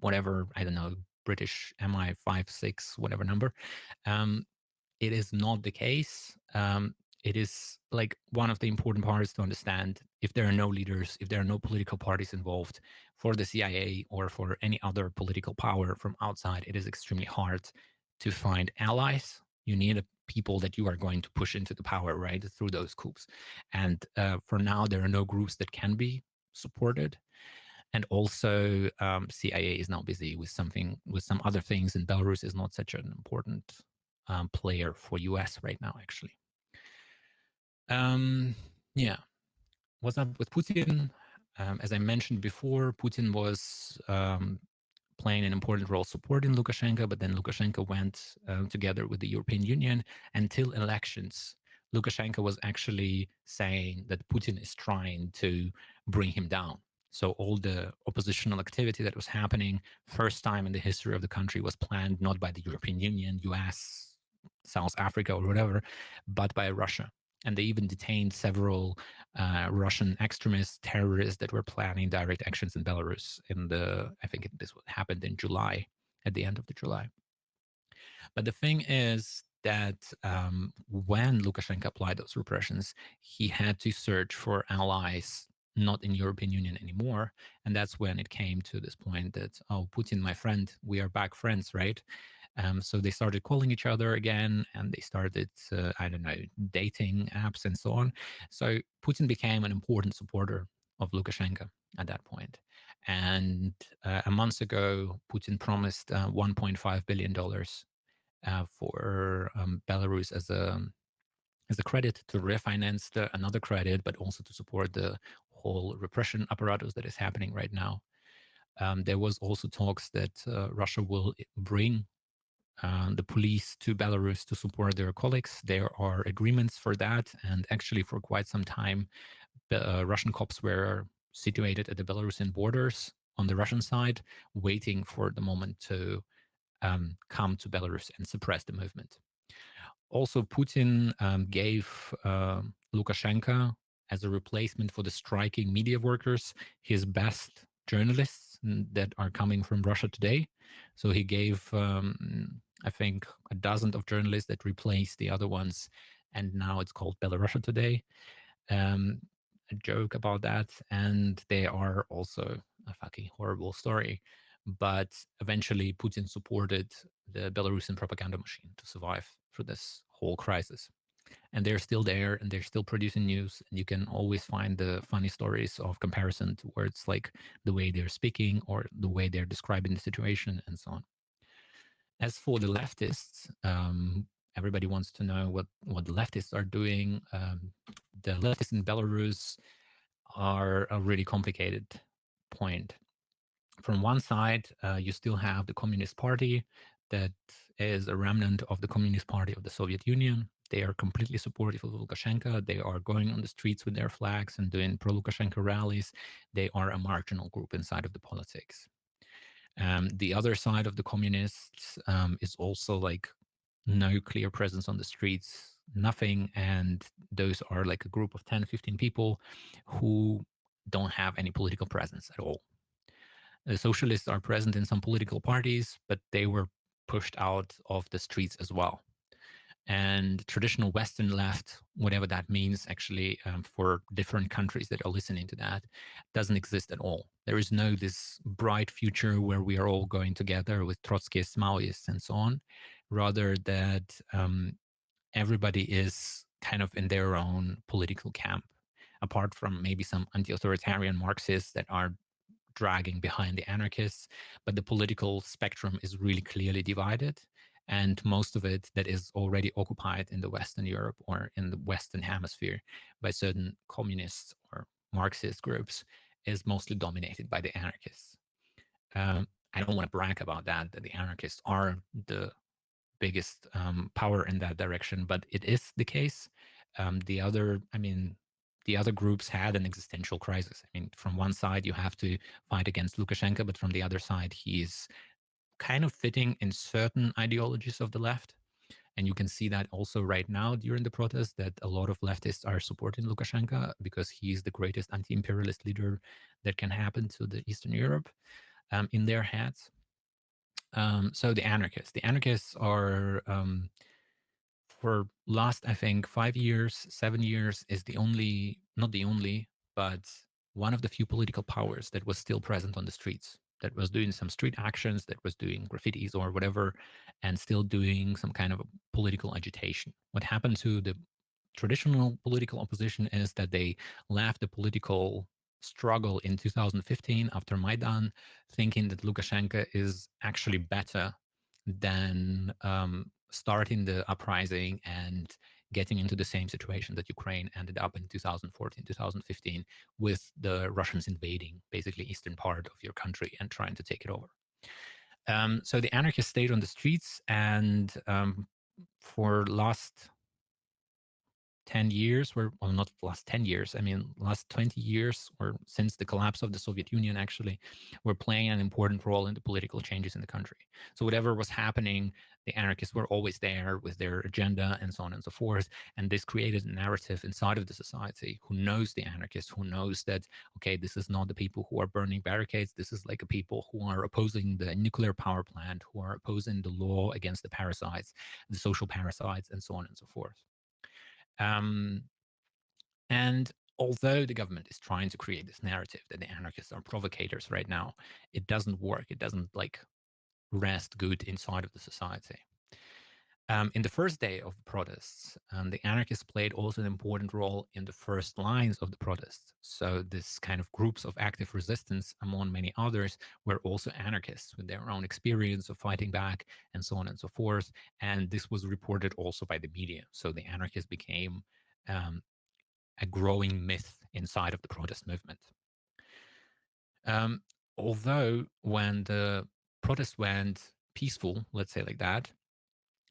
whatever, I don't know, British MI5, 6, whatever number. Um, it is not the case. Um, it is like one of the important parts to understand if there are no leaders, if there are no political parties involved for the CIA or for any other political power from outside, it is extremely hard to find allies. You need people that you are going to push into the power, right, through those coups. And uh, for now, there are no groups that can be supported. And also, um, CIA is now busy with something, with some other things, and Belarus is not such an important um, player for US right now, actually. Um, yeah. What's up with Putin? Um, as I mentioned before, Putin was um, playing an important role supporting Lukashenko, but then Lukashenko went uh, together with the European Union until elections. Lukashenko was actually saying that Putin is trying to bring him down. So all the oppositional activity that was happening, first time in the history of the country, was planned not by the European Union, US, South Africa, or whatever, but by Russia and they even detained several uh, Russian extremist terrorists that were planning direct actions in Belarus. In the, I think this happened in July, at the end of the July. But the thing is that um, when Lukashenko applied those repressions, he had to search for allies not in European Union anymore, and that's when it came to this point that oh, Putin, my friend, we are back friends, right? Um, so they started calling each other again and they started, uh, I don't know, dating apps and so on. So Putin became an important supporter of Lukashenko at that point. And uh, a month ago, Putin promised uh, $1.5 billion uh, for um, Belarus as a as a credit to refinance the, another credit, but also to support the whole repression apparatus that is happening right now. Um, there was also talks that uh, Russia will bring the police to Belarus to support their colleagues. There are agreements for that. And actually, for quite some time, uh, Russian cops were situated at the Belarusian borders on the Russian side, waiting for the moment to um, come to Belarus and suppress the movement. Also, Putin um, gave uh, Lukashenko as a replacement for the striking media workers his best journalists that are coming from Russia today. So he gave um, I think, a dozen of journalists that replaced the other ones. And now it's called Belarusia Today. Um, a joke about that. And they are also a fucking horrible story. But eventually, Putin supported the Belarusian propaganda machine to survive through this whole crisis. And they're still there and they're still producing news. And you can always find the funny stories of comparison to words like the way they're speaking or the way they're describing the situation and so on. As for the leftists, um, everybody wants to know what, what the leftists are doing. Um, the leftists in Belarus are a really complicated point. from one side, uh, you still have the Communist Party that is a remnant of the Communist Party of the Soviet Union. They are completely supportive of Lukashenko. They are going on the streets with their flags and doing pro Lukashenko rallies. They are a marginal group inside of the politics. Um, the other side of the communists um, is also like no clear presence on the streets, nothing. And those are like a group of 10, 15 people who don't have any political presence at all. The socialists are present in some political parties, but they were pushed out of the streets as well. And traditional Western left, whatever that means, actually, um, for different countries that are listening to that, doesn't exist at all. There is no this bright future where we are all going together with Trotskyists, Maoists, and so on. Rather, that um, everybody is kind of in their own political camp, apart from maybe some anti-authoritarian Marxists that are dragging behind the anarchists, but the political spectrum is really clearly divided. And most of it that is already occupied in the Western Europe or in the Western hemisphere by certain communist or Marxist groups is mostly dominated by the anarchists. Um, I don't want to brag about that, that the anarchists are the biggest um, power in that direction, but it is the case. Um, the other, I mean, the other groups had an existential crisis. I mean, from one side, you have to fight against Lukashenko, but from the other side, he's kind of fitting in certain ideologies of the left. And you can see that also right now during the protests that a lot of leftists are supporting Lukashenko because he is the greatest anti-imperialist leader that can happen to the Eastern Europe um, in their heads. Um, so the anarchists, the anarchists are um, for last, I think, five years, seven years is the only, not the only, but one of the few political powers that was still present on the streets, that was doing some street actions, that was doing graffitis or whatever, and still doing some kind of political agitation. What happened to the traditional political opposition is that they left the political struggle in 2015 after Maidan, thinking that Lukashenko is actually better than um, starting the uprising and getting into the same situation that Ukraine ended up in 2014, 2015, with the Russians invading basically eastern part of your country and trying to take it over. Um, so the anarchists stayed on the streets and um, for last 10 years were well not last 10 years i mean last 20 years or since the collapse of the soviet union actually were playing an important role in the political changes in the country. So whatever was happening the anarchists were always there with their agenda and so on and so forth and this created a narrative inside of the society. Who knows the anarchists? Who knows that okay this is not the people who are burning barricades. This is like a people who are opposing the nuclear power plant who are opposing the law against the parasites the social parasites and so on and so forth um, and although the government is trying to create this narrative that the anarchists are provocators right now, it doesn't work. It doesn't like rest good inside of the society. Um, in the first day of the protests, um, the anarchists played also an important role in the first lines of the protests. So this kind of groups of active resistance, among many others, were also anarchists with their own experience of fighting back and so on and so forth. And this was reported also by the media. So the anarchists became um, a growing myth inside of the protest movement. Um, although when the protest went peaceful, let's say like that,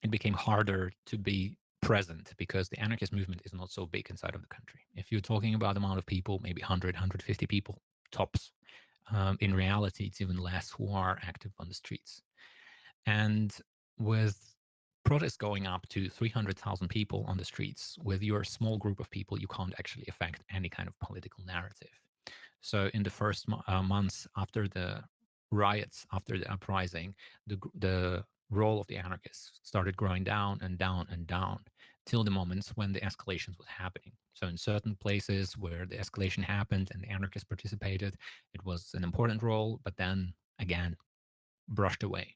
it became harder to be present because the anarchist movement is not so big inside of the country. If you're talking about the amount of people, maybe 100, 150 people tops, um, in reality, it's even less who are active on the streets. And with protests going up to 300,000 people on the streets, with your small group of people, you can't actually affect any kind of political narrative. So in the first uh, months after the riots, after the uprising, the, the role of the anarchists started growing down and down and down till the moments when the escalations was happening. So in certain places where the escalation happened and the anarchists participated, it was an important role, but then again, brushed away.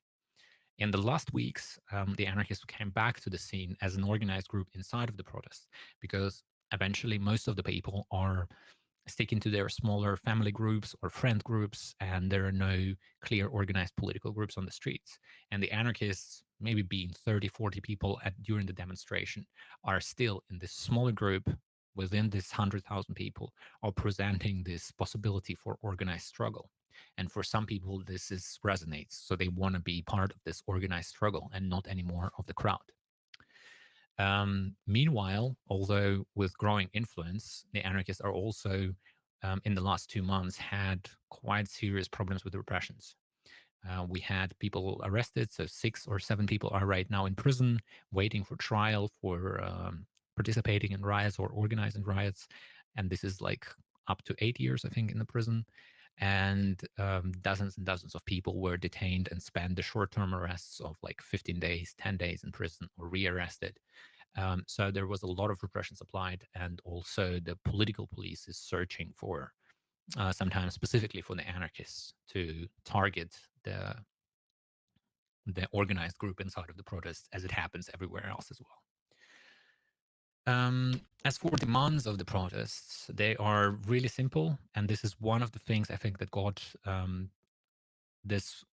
In the last weeks, um, the anarchists came back to the scene as an organized group inside of the protests because eventually most of the people are sticking to their smaller family groups or friend groups, and there are no clear organized political groups on the streets. And the anarchists, maybe being 30, 40 people at, during the demonstration, are still in this smaller group within this 100,000 people, are presenting this possibility for organized struggle. And for some people, this is resonates. So they want to be part of this organized struggle and not anymore of the crowd. Um, meanwhile, although with growing influence, the anarchists are also, um, in the last two months, had quite serious problems with the repressions. Uh, we had people arrested, so six or seven people are right now in prison waiting for trial for um, participating in riots or organizing riots. And this is like up to eight years, I think, in the prison. And um, dozens and dozens of people were detained and spent the short term arrests of like 15 days, 10 days in prison or rearrested. Um, so there was a lot of repression applied, and also the political police is searching for, uh, sometimes specifically for the anarchists, to target the the organized group inside of the protests, as it happens everywhere else as well. Um, as for demands of the protests, they are really simple, and this is one of the things I think that got um, this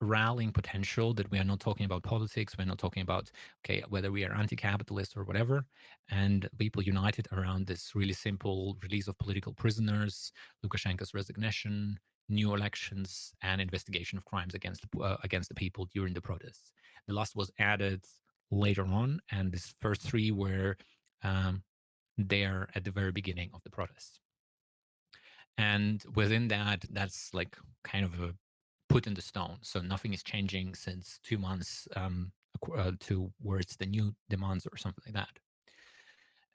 rallying potential that we are not talking about politics we're not talking about okay whether we are anti-capitalist or whatever and people united around this really simple release of political prisoners lukashenko's resignation new elections and investigation of crimes against uh, against the people during the protests. The last was added later on and these first three were um, there at the very beginning of the protests and within that that's like kind of a put in the stone. So nothing is changing since two months um, uh, towards the new demands or something like that.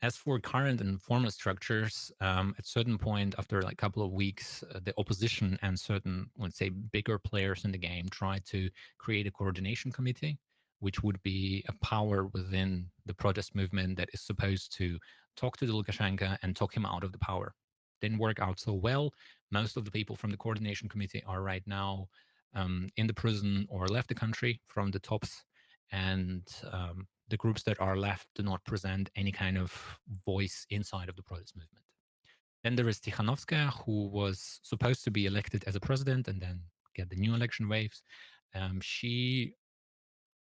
As for current and formal structures, um, at certain point after like a couple of weeks, uh, the opposition and certain, let's say, bigger players in the game try to create a coordination committee, which would be a power within the protest movement that is supposed to talk to the Lukashenko and talk him out of the power. Didn't work out so well. Most of the people from the coordination committee are right now um, in the prison or left the country from the tops, and um, the groups that are left do not present any kind of voice inside of the protest movement. Then there is Tikhanovskaya, who was supposed to be elected as a president and then get the new election waves. Um, she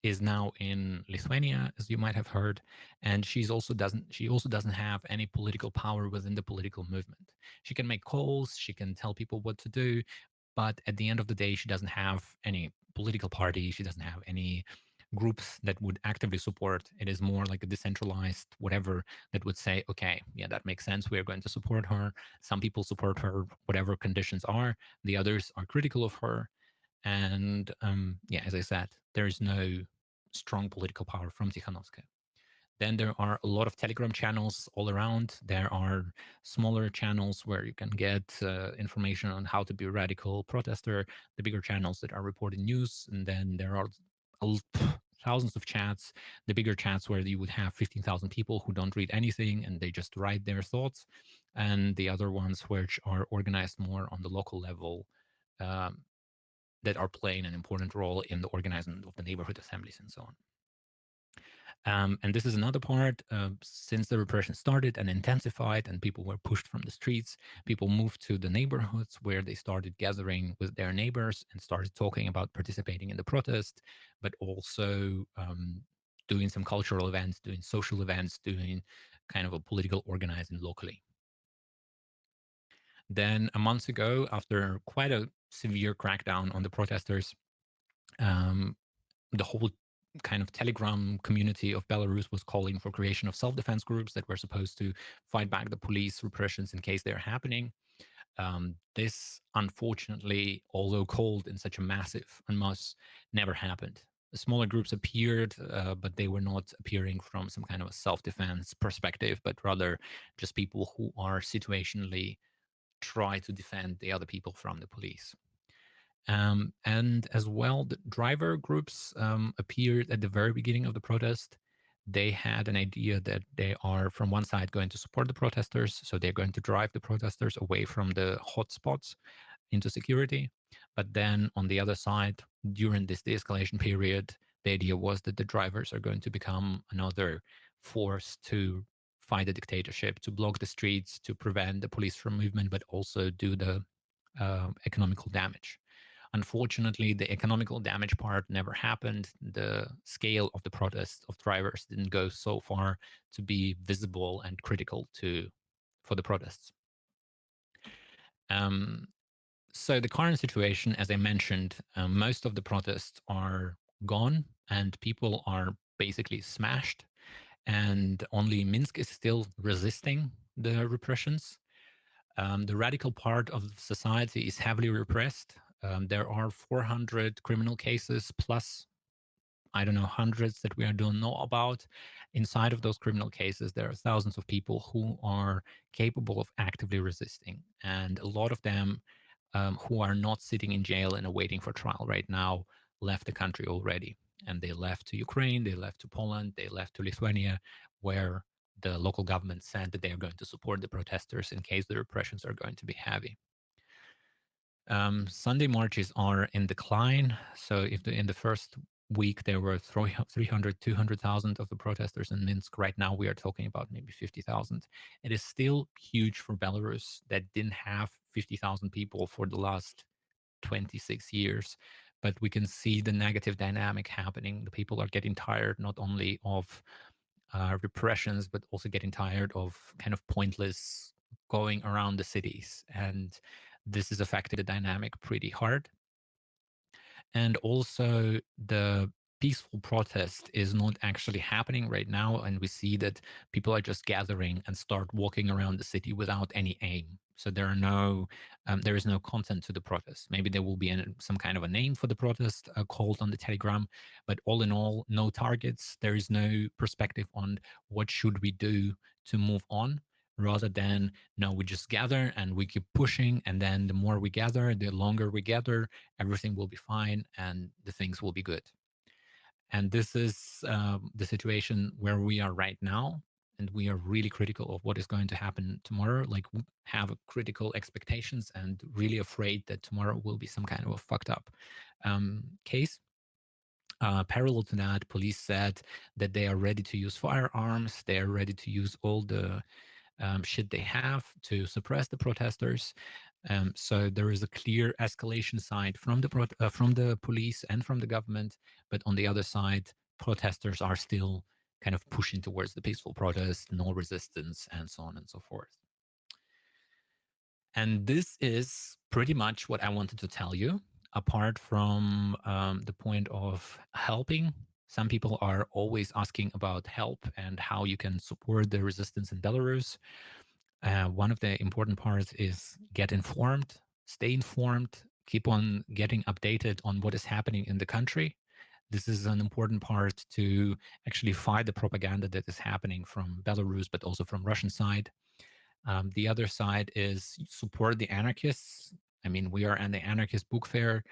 is now in Lithuania, as you might have heard, and she's also doesn't she also doesn't have any political power within the political movement. She can make calls, she can tell people what to do, but at the end of the day, she doesn't have any political party. She doesn't have any groups that would actively support. It is more like a decentralized whatever that would say, okay, yeah, that makes sense. We are going to support her. Some people support her, whatever conditions are. The others are critical of her. And um, yeah, as I said, there is no strong political power from Tikhanovskaya. Then there are a lot of Telegram channels all around. There are smaller channels where you can get uh, information on how to be a radical protester, the bigger channels that are reporting news. And then there are thousands of chats, the bigger chats where you would have 15,000 people who don't read anything and they just write their thoughts. And the other ones which are organized more on the local level um, that are playing an important role in the organizing of the neighborhood assemblies and so on. Um, and this is another part. Uh, since the repression started and intensified, and people were pushed from the streets, people moved to the neighborhoods where they started gathering with their neighbors and started talking about participating in the protest, but also um, doing some cultural events, doing social events, doing kind of a political organizing locally. Then a month ago, after quite a severe crackdown on the protesters, um, the whole kind of telegram community of belarus was calling for creation of self-defense groups that were supposed to fight back the police repressions in case they're happening. Um, this unfortunately although called in such a massive and mass never happened. Smaller groups appeared uh, but they were not appearing from some kind of a self-defense perspective but rather just people who are situationally try to defend the other people from the police um, and as well, the driver groups um, appeared at the very beginning of the protest. They had an idea that they are, from one side, going to support the protesters. So they're going to drive the protesters away from the hotspots into security. But then on the other side, during this de escalation period, the idea was that the drivers are going to become another force to fight the dictatorship, to block the streets, to prevent the police from movement, but also do the uh, economical damage. Unfortunately, the economical damage part never happened. The scale of the protest of drivers didn't go so far to be visible and critical to for the protests. Um, So the current situation, as I mentioned, um, most of the protests are gone and people are basically smashed, and only Minsk is still resisting the repressions. Um, the radical part of society is heavily repressed. Um, there are 400 criminal cases plus I don't know, hundreds that we don't know about. Inside of those criminal cases, there are thousands of people who are capable of actively resisting. And a lot of them um, who are not sitting in jail and awaiting for trial right now left the country already. And they left to Ukraine, they left to Poland, they left to Lithuania, where the local government said that they are going to support the protesters in case the repressions are going to be heavy. Um, Sunday marches are in decline. So if the, in the first week there were 300, 200,000 of the protesters in Minsk, right now we are talking about maybe 50,000. It is still huge for Belarus that didn't have 50,000 people for the last 26 years. But we can see the negative dynamic happening. The people are getting tired not only of uh, repressions, but also getting tired of kind of pointless going around the cities. And this is affecting the dynamic pretty hard. And also the peaceful protest is not actually happening right now. And we see that people are just gathering and start walking around the city without any aim. So there are no, um, there is no content to the protest. Maybe there will be an, some kind of a name for the protest uh, called on the Telegram, but all in all, no targets. There is no perspective on what should we do to move on rather than no we just gather and we keep pushing and then the more we gather the longer we gather everything will be fine and the things will be good and this is um, the situation where we are right now and we are really critical of what is going to happen tomorrow like have critical expectations and really afraid that tomorrow will be some kind of a fucked up um, case uh, parallel to that, police said that they are ready to use firearms. They are ready to use all the um, shit they have to suppress the protesters. Um, so there is a clear escalation side from the uh, from the police and from the government, but on the other side, protesters are still kind of pushing towards the peaceful protest, no resistance, and so on and so forth. And this is pretty much what I wanted to tell you. Apart from um, the point of helping some people are always asking about help and how you can support the resistance in Belarus. Uh, one of the important parts is get informed, stay informed, keep on getting updated on what is happening in the country. This is an important part to actually fight the propaganda that is happening from Belarus, but also from Russian side. Um, the other side is support the anarchists. I mean, we are at the anarchist book fair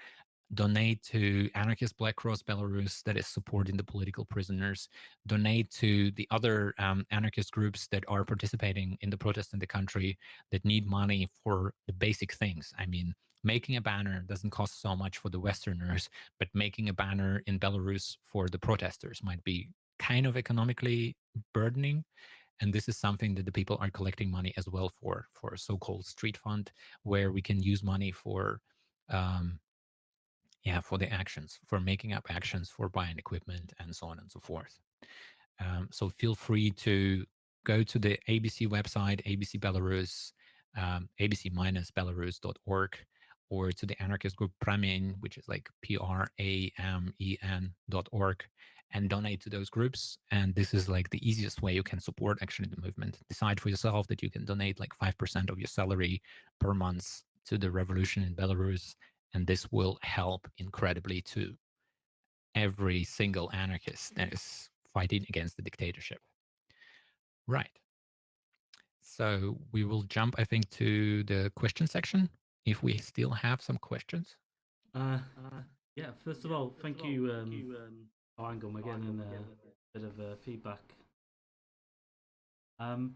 donate to Anarchist Black Cross Belarus that is supporting the political prisoners, donate to the other um, anarchist groups that are participating in the protest in the country that need money for the basic things. I mean, making a banner doesn't cost so much for the Westerners, but making a banner in Belarus for the protesters might be kind of economically burdening. And this is something that the people are collecting money as well for, for a so-called street fund, where we can use money for um, yeah, for the actions, for making up actions, for buying equipment, and so on and so forth. Um, so feel free to go to the ABC website, ABC Belarus, um, abc-belarus.org, or to the anarchist group Pramen, which is like P-R-A-M-E-N dot org, and donate to those groups. And this is like the easiest way you can support actually the movement. Decide for yourself that you can donate like 5% of your salary per month to the revolution in Belarus and this will help incredibly to every single anarchist that is fighting against the dictatorship. Right. So we will jump, I think, to the question section if we still have some questions. Uh, uh yeah, first of all, thank you, um, Angel, we're getting a bit of uh, feedback. Um,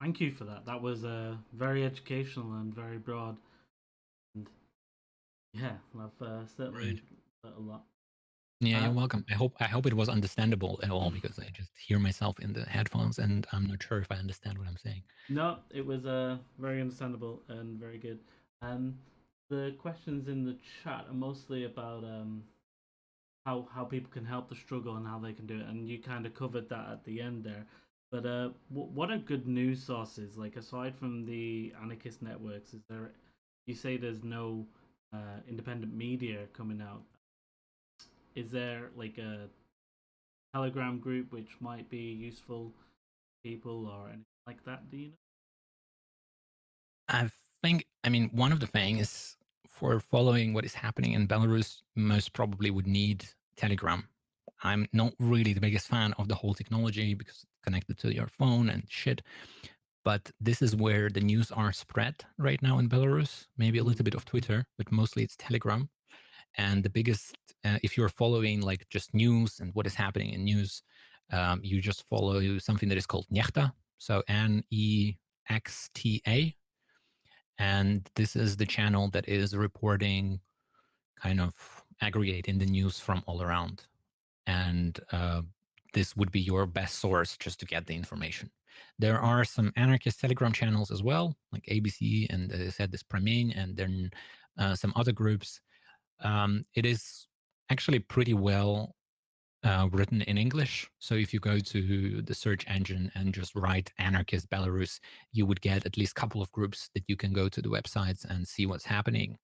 thank you for that. That was uh, very educational and very broad. And yeah, I've uh, certainly right. a lot. Yeah, you're uh, welcome. I hope I hope it was understandable at all because I just hear myself in the headphones and I'm not sure if I understand what I'm saying. No, it was uh, very understandable and very good. Um, the questions in the chat are mostly about um, how how people can help the struggle and how they can do it, and you kind of covered that at the end there. But uh, what are good news sources? Like aside from the anarchist networks, is there you say there's no uh, independent media coming out. Is there like a Telegram group which might be useful people or anything like that? Do you know? I think, I mean, one of the things for following what is happening in Belarus most probably would need Telegram. I'm not really the biggest fan of the whole technology because it's connected to your phone and shit. But this is where the news are spread right now in Belarus. Maybe a little bit of Twitter, but mostly it's Telegram. And the biggest, uh, if you're following like just news and what is happening in news, um, you just follow something that is called Nexta. So N E X T A. And this is the channel that is reporting, kind of aggregating the news from all around. And uh, this would be your best source just to get the information. There are some anarchist Telegram channels as well, like ABC and as I said, this Prameny, and then uh, some other groups. Um, it is actually pretty well uh, written in English. So if you go to the search engine and just write anarchist Belarus, you would get at least a couple of groups that you can go to the websites and see what's happening.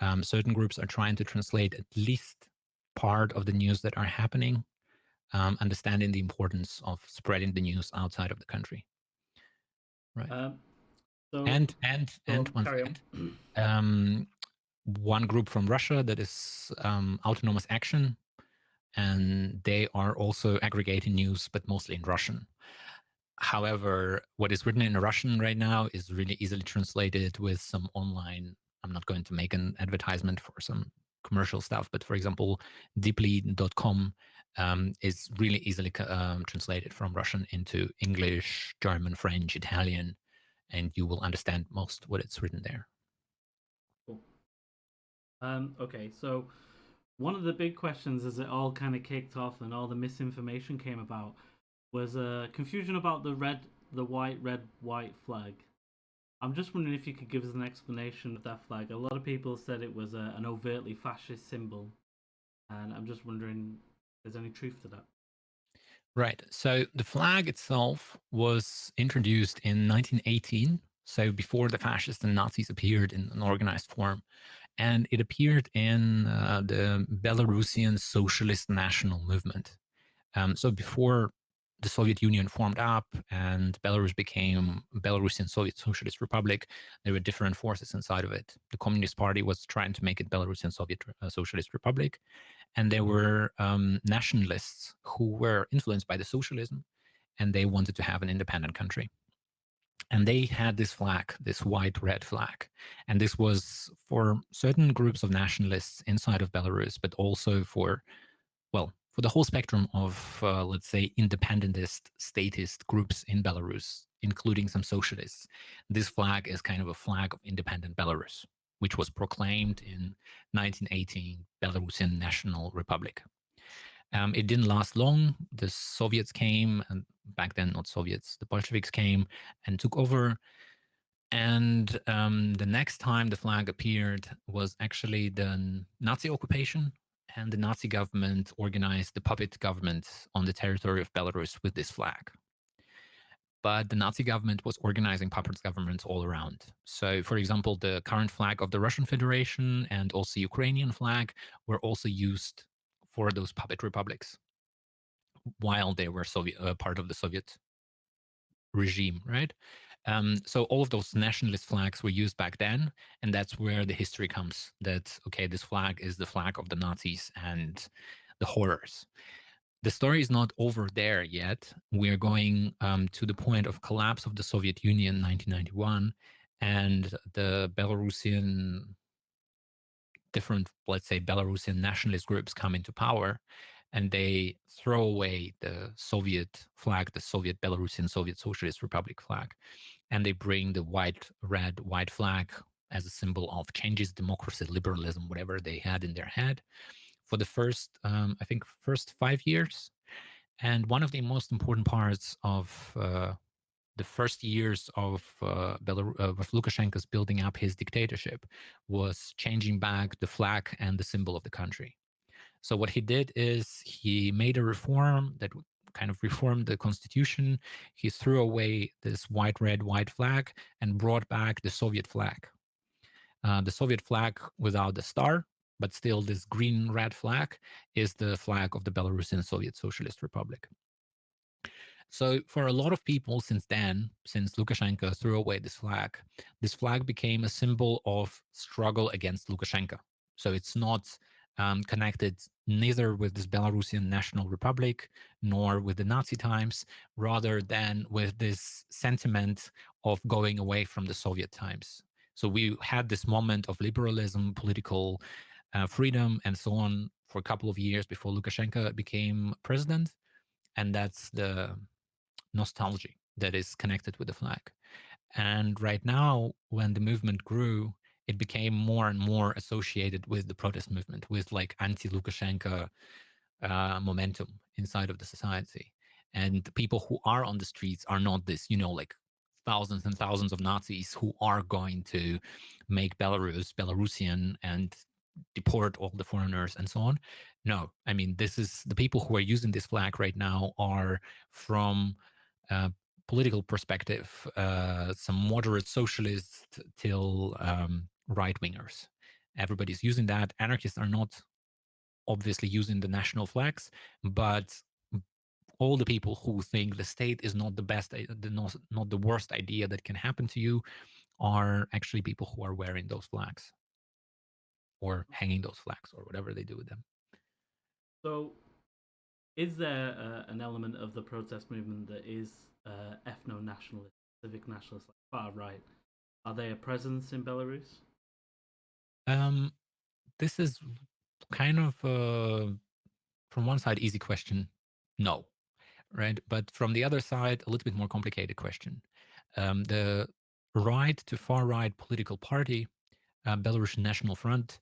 Um, certain groups are trying to translate at least part of the news that are happening, um, understanding the importance of spreading the news outside of the country. Right. Um, so, and and so and one carry second. on. Um, one group from Russia that is um, Autonomous Action, and they are also aggregating news, but mostly in Russian. However, what is written in Russian right now is really easily translated with some online. I'm not going to make an advertisement for some commercial stuff, but for example, deepl.com um, is really easily um, translated from Russian into English, German, French, Italian, and you will understand most what it's written there. Cool. Um, okay, so one of the big questions as it all kind of kicked off and all the misinformation came about was uh, confusion about the red, the white, red, white flag. I'm just wondering if you could give us an explanation of that flag. A lot of people said it was a, an overtly fascist symbol, and I'm just wondering there's any truth to that. Right. So the flag itself was introduced in 1918, so before the fascists and Nazis appeared in an organized form. And it appeared in uh, the Belarusian Socialist National Movement. Um, so before the Soviet Union formed up and Belarus became Belarusian Soviet Socialist Republic, there were different forces inside of it. The Communist Party was trying to make it Belarusian Soviet uh, Socialist Republic, and there were um, nationalists who were influenced by the socialism, and they wanted to have an independent country. And they had this flag, this white red flag. And this was for certain groups of nationalists inside of Belarus, but also for, well, for the whole spectrum of, uh, let's say, independentist, statist groups in Belarus, including some socialists. This flag is kind of a flag of independent Belarus, which was proclaimed in 1918 Belarusian National Republic. Um, it didn't last long. The Soviets came, and back then not Soviets, the Bolsheviks came and took over. And um, the next time the flag appeared was actually the Nazi occupation and the Nazi government organized the puppet government on the territory of Belarus with this flag. But the Nazi government was organizing puppet governments all around. So, for example, the current flag of the Russian Federation and also Ukrainian flag were also used for those puppet republics while they were Soviet, uh, part of the Soviet regime, right? Um, so all of those nationalist flags were used back then, and that's where the history comes. That okay, this flag is the flag of the Nazis and the horrors. The story is not over there yet. We're going um, to the point of collapse of the Soviet Union, 1991, and the Belarusian different, let's say, Belarusian nationalist groups come into power, and they throw away the Soviet flag, the Soviet Belarusian Soviet Socialist Republic flag, and they bring the white, red, white flag as a symbol of changes, democracy, liberalism, whatever they had in their head for the first, um, I think, first five years. And one of the most important parts of uh, the first years of uh, uh, of Lukashenko's building up his dictatorship was changing back the flag and the symbol of the country. So what he did is he made a reform that kind of reformed the constitution. He threw away this white, red, white flag and brought back the Soviet flag. uh, the Soviet flag without the star, but still this green red flag is the flag of the Belarusian Soviet Socialist Republic. So for a lot of people since then, since Lukashenko threw away this flag, this flag became a symbol of struggle against Lukashenko. So it's not um, connected neither with this Belarusian National Republic nor with the Nazi times, rather than with this sentiment of going away from the Soviet times. So we had this moment of liberalism, political uh, freedom, and so on for a couple of years before Lukashenko became president. And that's the nostalgia that is connected with the flag. And right now, when the movement grew, it became more and more associated with the protest movement, with like anti-Lukashenko uh, momentum inside of the society. And the people who are on the streets are not this, you know, like thousands and thousands of Nazis who are going to make Belarus Belarusian and deport all the foreigners and so on. No, I mean, this is the people who are using this flag right now are from uh, political perspective, uh, some moderate socialists till um, right wingers. Everybody's using that. Anarchists are not obviously using the national flags, but all the people who think the state is not the best, the not, not the worst idea that can happen to you are actually people who are wearing those flags or hanging those flags or whatever they do with them. So, is there uh, an element of the protest movement that is uh, ethno nationalist, civic nationalist, like far right? Are they a presence in Belarus? Um, this is kind of from one side easy question, no, right? But from the other side, a little bit more complicated question. Um, the right to far right political party, uh, Belarusian National Front,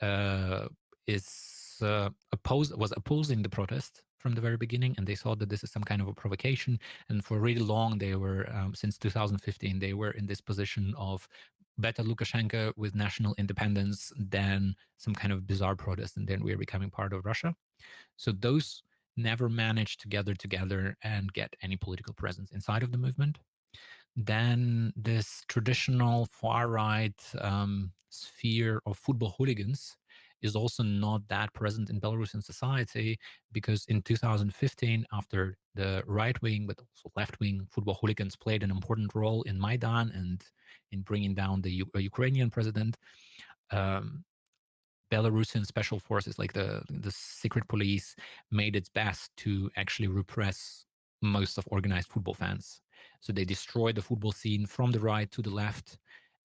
uh, is uh, oppose was opposing the protest from the very beginning, and they thought that this is some kind of a provocation. And for really long, they were um, since 2015, they were in this position of better Lukashenko with national independence than some kind of bizarre protest, and then we're becoming part of Russia. So those never managed to gather together and get any political presence inside of the movement. Then this traditional far right um, sphere of football hooligans is also not that present in Belarusian society because in 2015, after the right wing but also left wing football hooligans played an important role in Maidan and in bringing down the U uh, Ukrainian president, um, Belarusian special forces, like the the secret police, made its best to actually repress most of organized football fans. So they destroyed the football scene from the right to the left,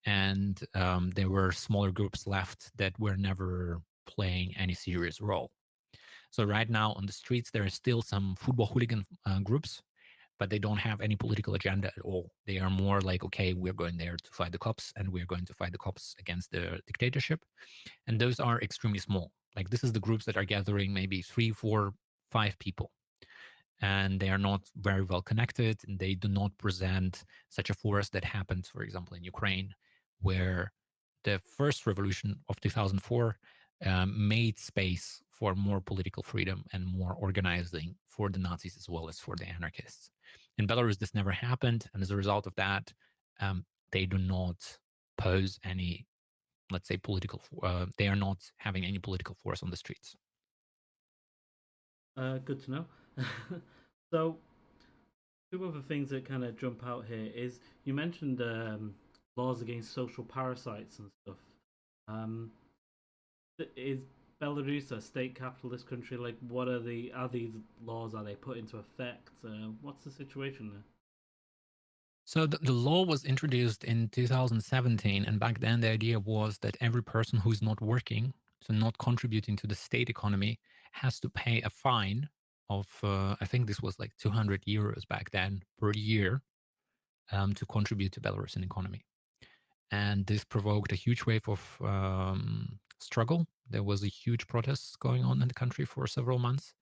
and um, there were smaller groups left that were never playing any serious role. So right now on the streets, there are still some football hooligan uh, groups, but they don't have any political agenda at all. They are more like, okay, we're going there to fight the cops and we're going to fight the cops against the dictatorship. And those are extremely small. Like this is the groups that are gathering maybe three, four, five people. And they are not very well connected and they do not present such a force that happened, for example, in Ukraine, where the first revolution of 2004 um, made space for more political freedom and more organizing for the Nazis as well as for the anarchists. In Belarus, this never happened, and as a result of that, um, they do not pose any, let's say, political. Uh, they are not having any political force on the streets. Uh, good to know. so, two other things that kind of jump out here is you mentioned um, laws against social parasites and stuff. Um, is Belarus a state capitalist country? Like, what are the are these laws? Are they put into effect? Uh, what's the situation there? So the, the law was introduced in 2017, and back then the idea was that every person who's not working, so not contributing to the state economy, has to pay a fine of uh, I think this was like 200 euros back then per year um, to contribute to Belarusian economy, and this provoked a huge wave of um, struggle. There was a huge protest going on in the country for several months.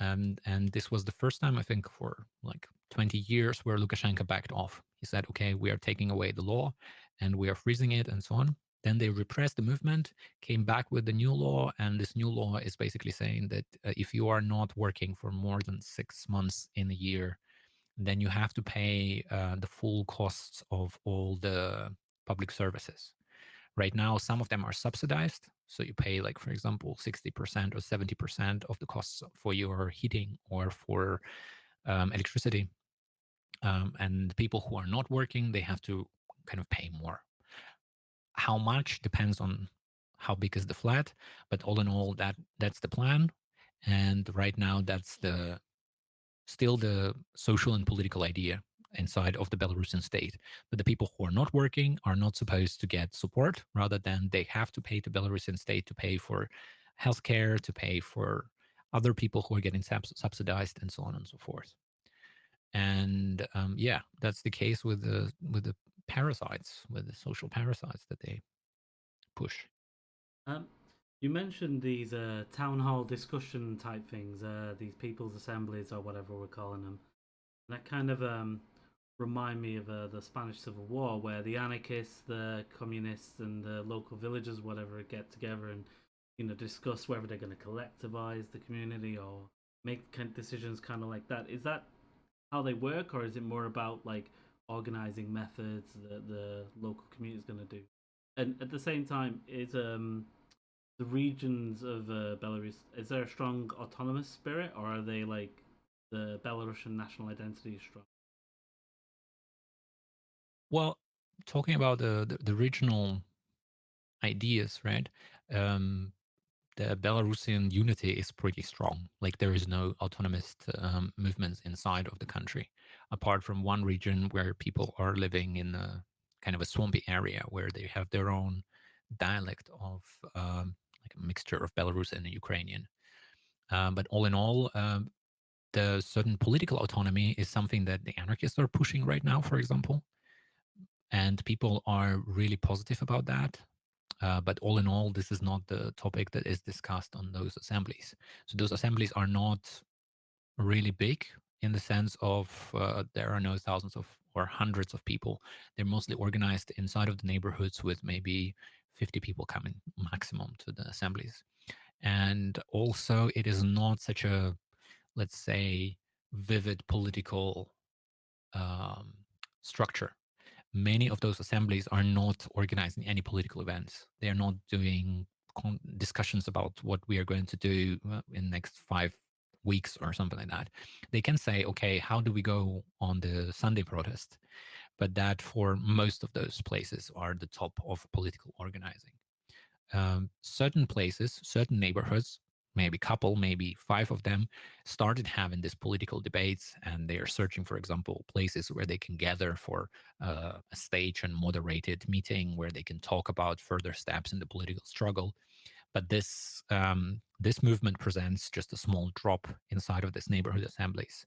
Um, and this was the first time, I think, for like 20 years where Lukashenko backed off. He said, okay, we are taking away the law and we are freezing it and so on. Then they repressed the movement, came back with the new law. And this new law is basically saying that uh, if you are not working for more than six months in a year, then you have to pay uh, the full costs of all the public services Right now, some of them are subsidized. So you pay, like, for example, 60% or 70% of the costs for your heating or for um, electricity. Um, and people who are not working, they have to kind of pay more. How much depends on how big is the flat, but all in all, that that's the plan. And right now, that's the still the social and political idea inside of the Belarusian state But the people who are not working are not supposed to get support, rather than they have to pay the Belarusian state to pay for healthcare, to pay for other people who are getting subsidized, and so on and so forth. And um, yeah, that's the case with the with the parasites, with the social parasites that they push. Um, you mentioned these uh, town hall discussion type things, uh, these people's assemblies or whatever we're calling them. That kind of um, remind me of uh, the Spanish Civil War, where the anarchists, the communists, and the local villagers, whatever, get together and you know discuss whether they're going to collectivize the community or make decisions, kind of like that. Is that how they work, or is it more about like organizing methods that the local community is going to do? And at the same time, is um the regions of uh, Belarus is there a strong autonomous spirit, or are they like the Belarusian national identity is strong? Well, talking about the, the, the regional ideas, right? Um, the Belarusian unity is pretty strong. Like there is no autonomous um, movements inside of the country, apart from one region where people are living in a kind of a swampy area where they have their own dialect of um, like a mixture of Belarusian and Ukrainian. Um, but all in all, um, the certain political autonomy is something that the anarchists are pushing right now, for example and people are really positive about that. Uh, but all in all, this is not the topic that is discussed on those assemblies. So those assemblies are not really big in the sense of uh, there are no thousands of or hundreds of people. They're mostly organized inside of the neighborhoods with maybe 50 people coming maximum to the assemblies. And also, it is not such a, let's say, vivid political um, structure many of those assemblies are not organizing any political events. They are not doing discussions about what we are going to do uh, in the next five weeks or something like that. They can say, okay, how do we go on the Sunday protest? But that for most of those places are the top of political organizing. Um, certain places, certain neighborhoods maybe a couple, maybe five of them, started having these political debates, and they are searching, for example, places where they can gather for uh, a stage and moderated meeting where they can talk about further steps in the political struggle. But this um, this movement presents just a small drop inside of this neighborhood assemblies.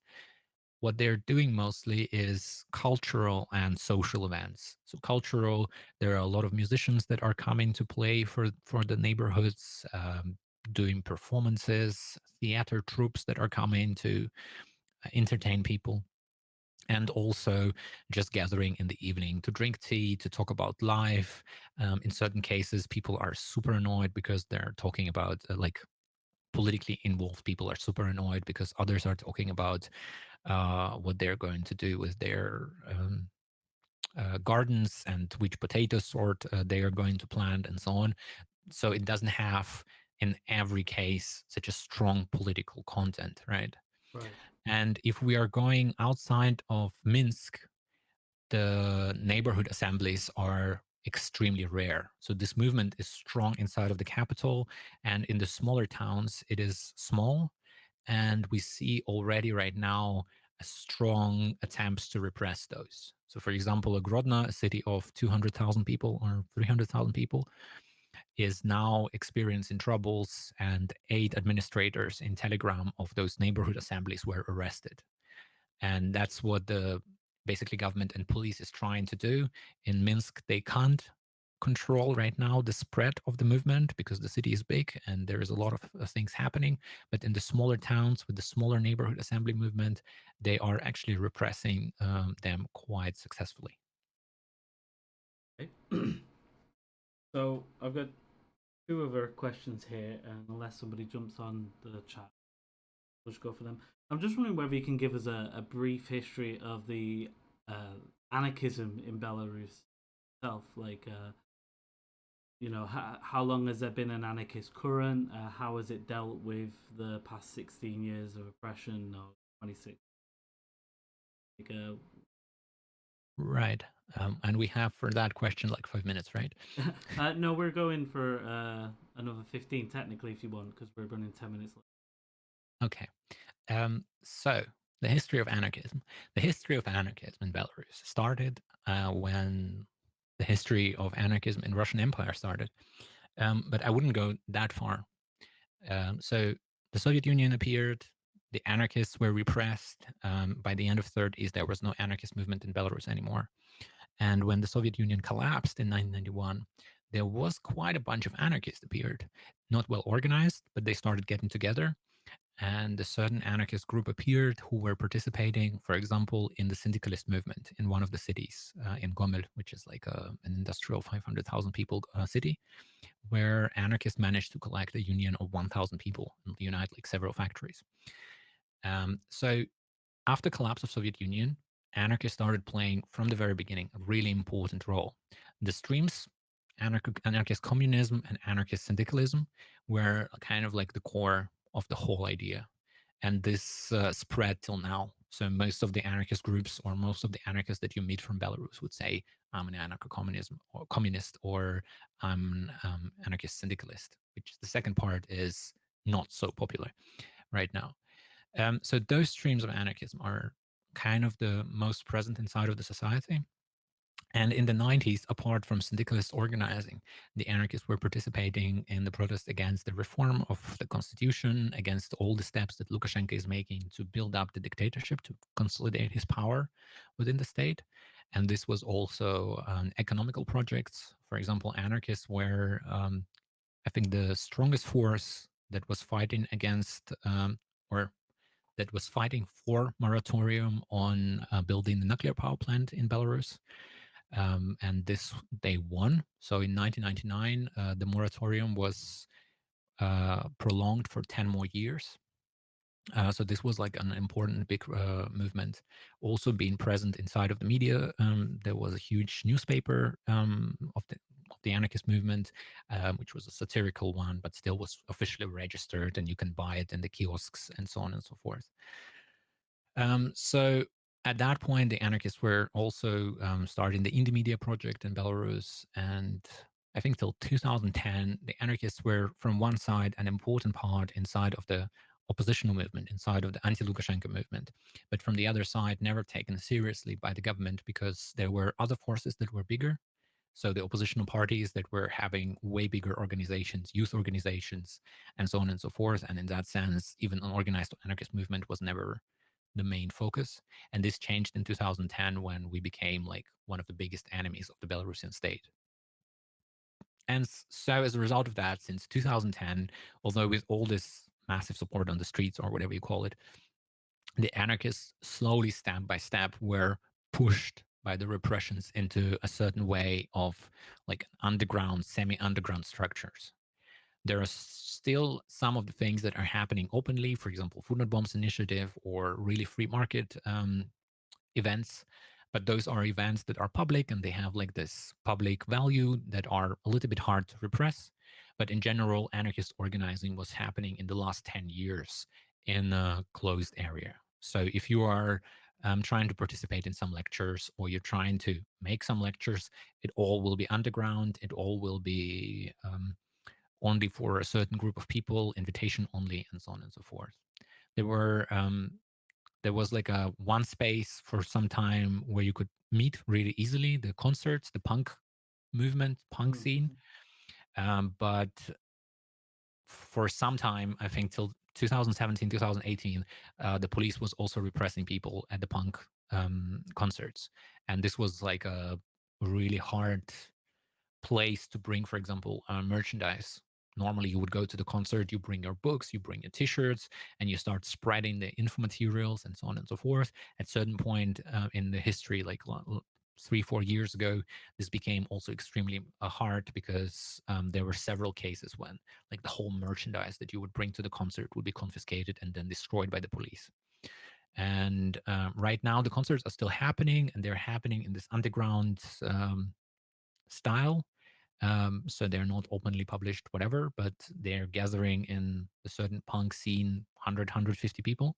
What they're doing mostly is cultural and social events. So cultural, there are a lot of musicians that are coming to play for for the neighborhoods. Um, doing performances, theater troupes that are coming to uh, entertain people and also just gathering in the evening to drink tea, to talk about life. Um, in certain cases, people are super annoyed because they're talking about uh, like politically involved people are super annoyed because others are talking about uh, what they're going to do with their um, uh, gardens and which potato sort uh, they are going to plant and so on. So it doesn't have in every case such a strong political content, right? Right. And if we are going outside of Minsk, the neighborhood assemblies are extremely rare. So this movement is strong inside of the capital, and in the smaller towns, it is small. And we see already right now a strong attempts to repress those. So, for example, a Grodno, a city of 200,000 people or 300,000 people, is now experiencing troubles, and eight administrators in Telegram of those neighborhood assemblies were arrested. And that's what the basically government and police is trying to do. In Minsk, they can't control right now the spread of the movement because the city is big and there is a lot of uh, things happening. But in the smaller towns with the smaller neighborhood assembly movement, they are actually repressing um, them quite successfully. So I've got two other questions here, and unless somebody jumps on the chat, we'll just go for them. I'm just wondering whether you can give us a, a brief history of the uh, anarchism in Belarus itself. Like, uh, you know, how, how long has there been an anarchist current? Uh, how has it dealt with the past 16 years of oppression or 26? Like, uh, Right. Um, and we have for that question like five minutes, right? uh, no, we're going for uh, another 15 technically if you want, because we're running 10 minutes late. Okay. Um, so the history of anarchism. The history of anarchism in Belarus started uh, when the history of anarchism in Russian Empire started. Um, but I wouldn't go that far. Um, so the Soviet Union appeared. The anarchists were repressed. Um, by the end of the 30s, there was no anarchist movement in Belarus anymore. And when the Soviet Union collapsed in 1991, there was quite a bunch of anarchists appeared. Not well organized, but they started getting together and a certain anarchist group appeared who were participating, for example, in the syndicalist movement in one of the cities uh, in Gomel, which is like a, an industrial 500,000 people uh, city, where anarchists managed to collect a union of 1,000 people and unite like several factories. Um, so after collapse of Soviet Union, anarchists started playing from the very beginning a really important role. The streams anarchist communism and anarchist syndicalism were kind of like the core of the whole idea. And this uh, spread till now. So most of the anarchist groups or most of the anarchists that you meet from Belarus would say, I'm an anarcho-communism or communist or I'm an um, anarchist syndicalist, which the second part is not so popular right now. Um, so those streams of anarchism are kind of the most present inside of the society. And in the 90s, apart from syndicalist organizing, the anarchists were participating in the protest against the reform of the constitution, against all the steps that Lukashenko is making to build up the dictatorship, to consolidate his power within the state. And this was also an economical projects. For example, anarchists were, um, I think, the strongest force that was fighting against um, or that was fighting for moratorium on uh, building the nuclear power plant in Belarus. Um, and this they won. So in 1999, uh, the moratorium was uh, prolonged for 10 more years. Uh, so this was like an important big uh, movement. Also being present inside of the media, um, there was a huge newspaper um, of the of the anarchist movement, um, which was a satirical one, but still was officially registered, and you can buy it in the kiosks and so on and so forth. Um, so at that point, the anarchists were also um, starting the Indymedia project in Belarus. And I think till 2010, the anarchists were, from one side, an important part inside of the oppositional movement, inside of the anti-Lukashenko movement. But from the other side, never taken seriously by the government because there were other forces that were bigger. So the oppositional parties that were having way bigger organizations, youth organizations, and so on and so forth. And in that sense, even an organized anarchist movement was never the main focus. And this changed in 2010 when we became like one of the biggest enemies of the Belarusian state. And so as a result of that, since 2010, although with all this massive support on the streets or whatever you call it, the anarchists slowly step by step were pushed by the repressions into a certain way of like underground, semi-underground structures there are still some of the things that are happening openly, for example, Food Not Bombs initiative or really free market um, events. But those are events that are public and they have like this public value that are a little bit hard to repress. But in general, anarchist organizing was happening in the last 10 years in a closed area. So if you are um, trying to participate in some lectures or you're trying to make some lectures, it all will be underground. It all will be um, only for a certain group of people, invitation only, and so on and so forth. There were um, there was like a one space for some time where you could meet really easily the concerts, the punk movement, punk mm -hmm. scene. Um, but for some time, I think till 2017, 2018, uh, the police was also repressing people at the punk um, concerts, and this was like a really hard place to bring, for example, uh, merchandise normally you would go to the concert, you bring your books, you bring your t-shirts, and you start spreading the info materials and so on and so forth. At certain point uh, in the history, like three, four years ago, this became also extremely uh, hard because um, there were several cases when like the whole merchandise that you would bring to the concert would be confiscated and then destroyed by the police. And um, right now the concerts are still happening and they're happening in this underground um, style Um, so they're not openly published, whatever, but they're gathering in a certain punk scene 100, 150 people.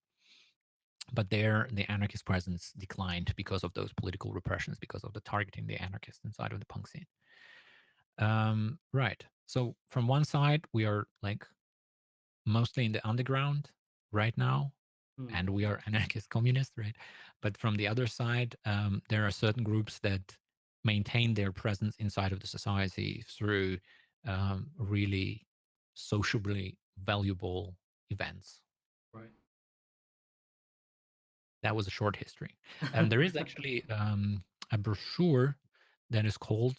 But there, the anarchist presence declined because of those political repressions, because of the targeting the anarchists inside of the punk scene. Um, right. So from one side, we are like mostly in the underground right now, Hmm. and we are anarchist communists, right? But from the other side, um, there are certain groups that maintain their presence inside of the society through um, really sociably valuable events. That was a short history. And there is actually um, a brochure that is called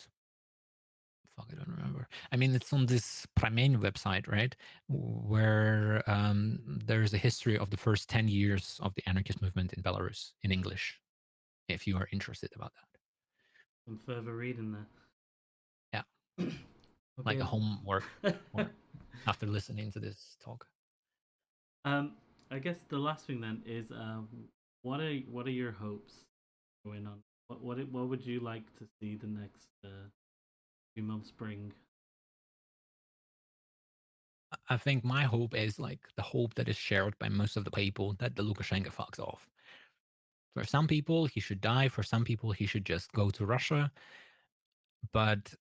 fuck, I don't remember. I mean, it's on this Pramen website, right? Where um, there's a history of the first 10 years of the anarchist movement in Belarus in English, if you are interested about that. Some further reading there. Yeah. Like a homework after listening to this talk. Um, I guess the last thing then is, um, what are what are your hopes going on? What what what would you like to see the next uh, few months bring? I- think my hope is like the hope that is shared by most of the people that the Lukashenko fucks off. For some people, he should die. For some people, he should just go to Russia. But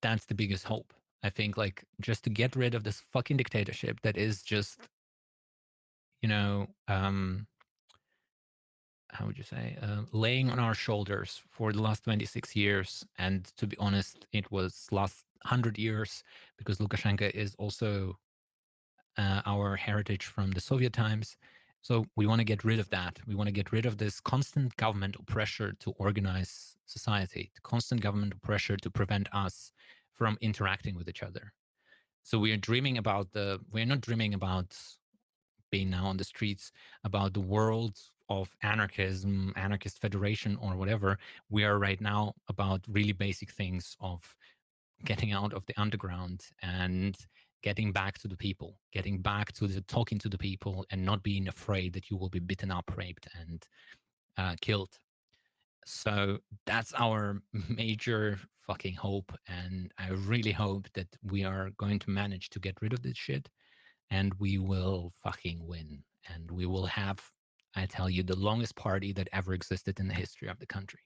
that's the biggest hope. I think like just to get rid of this fucking dictatorship that is just, you know, um, how would you say, uh, laying on our shoulders for the last 26 years. And to be honest, it was last 100 years because Lukashenko is also uh, our heritage from the Soviet times. So we want to get rid of that. We want to get rid of this constant governmental pressure to organize society, the constant governmental pressure to prevent us from interacting with each other. So we are dreaming about the, we're not dreaming about being now on the streets, about the world of anarchism, anarchist federation, or whatever. We are right now about really basic things of getting out of the underground and getting back to the people, getting back to the talking to the people and not being afraid that you will be beaten up, raped, and uh, killed. So that's our major fucking hope. And I really hope that we are going to manage to get rid of this shit and we will fucking win. And we will have, I tell you, the longest party that ever existed in the history of the country.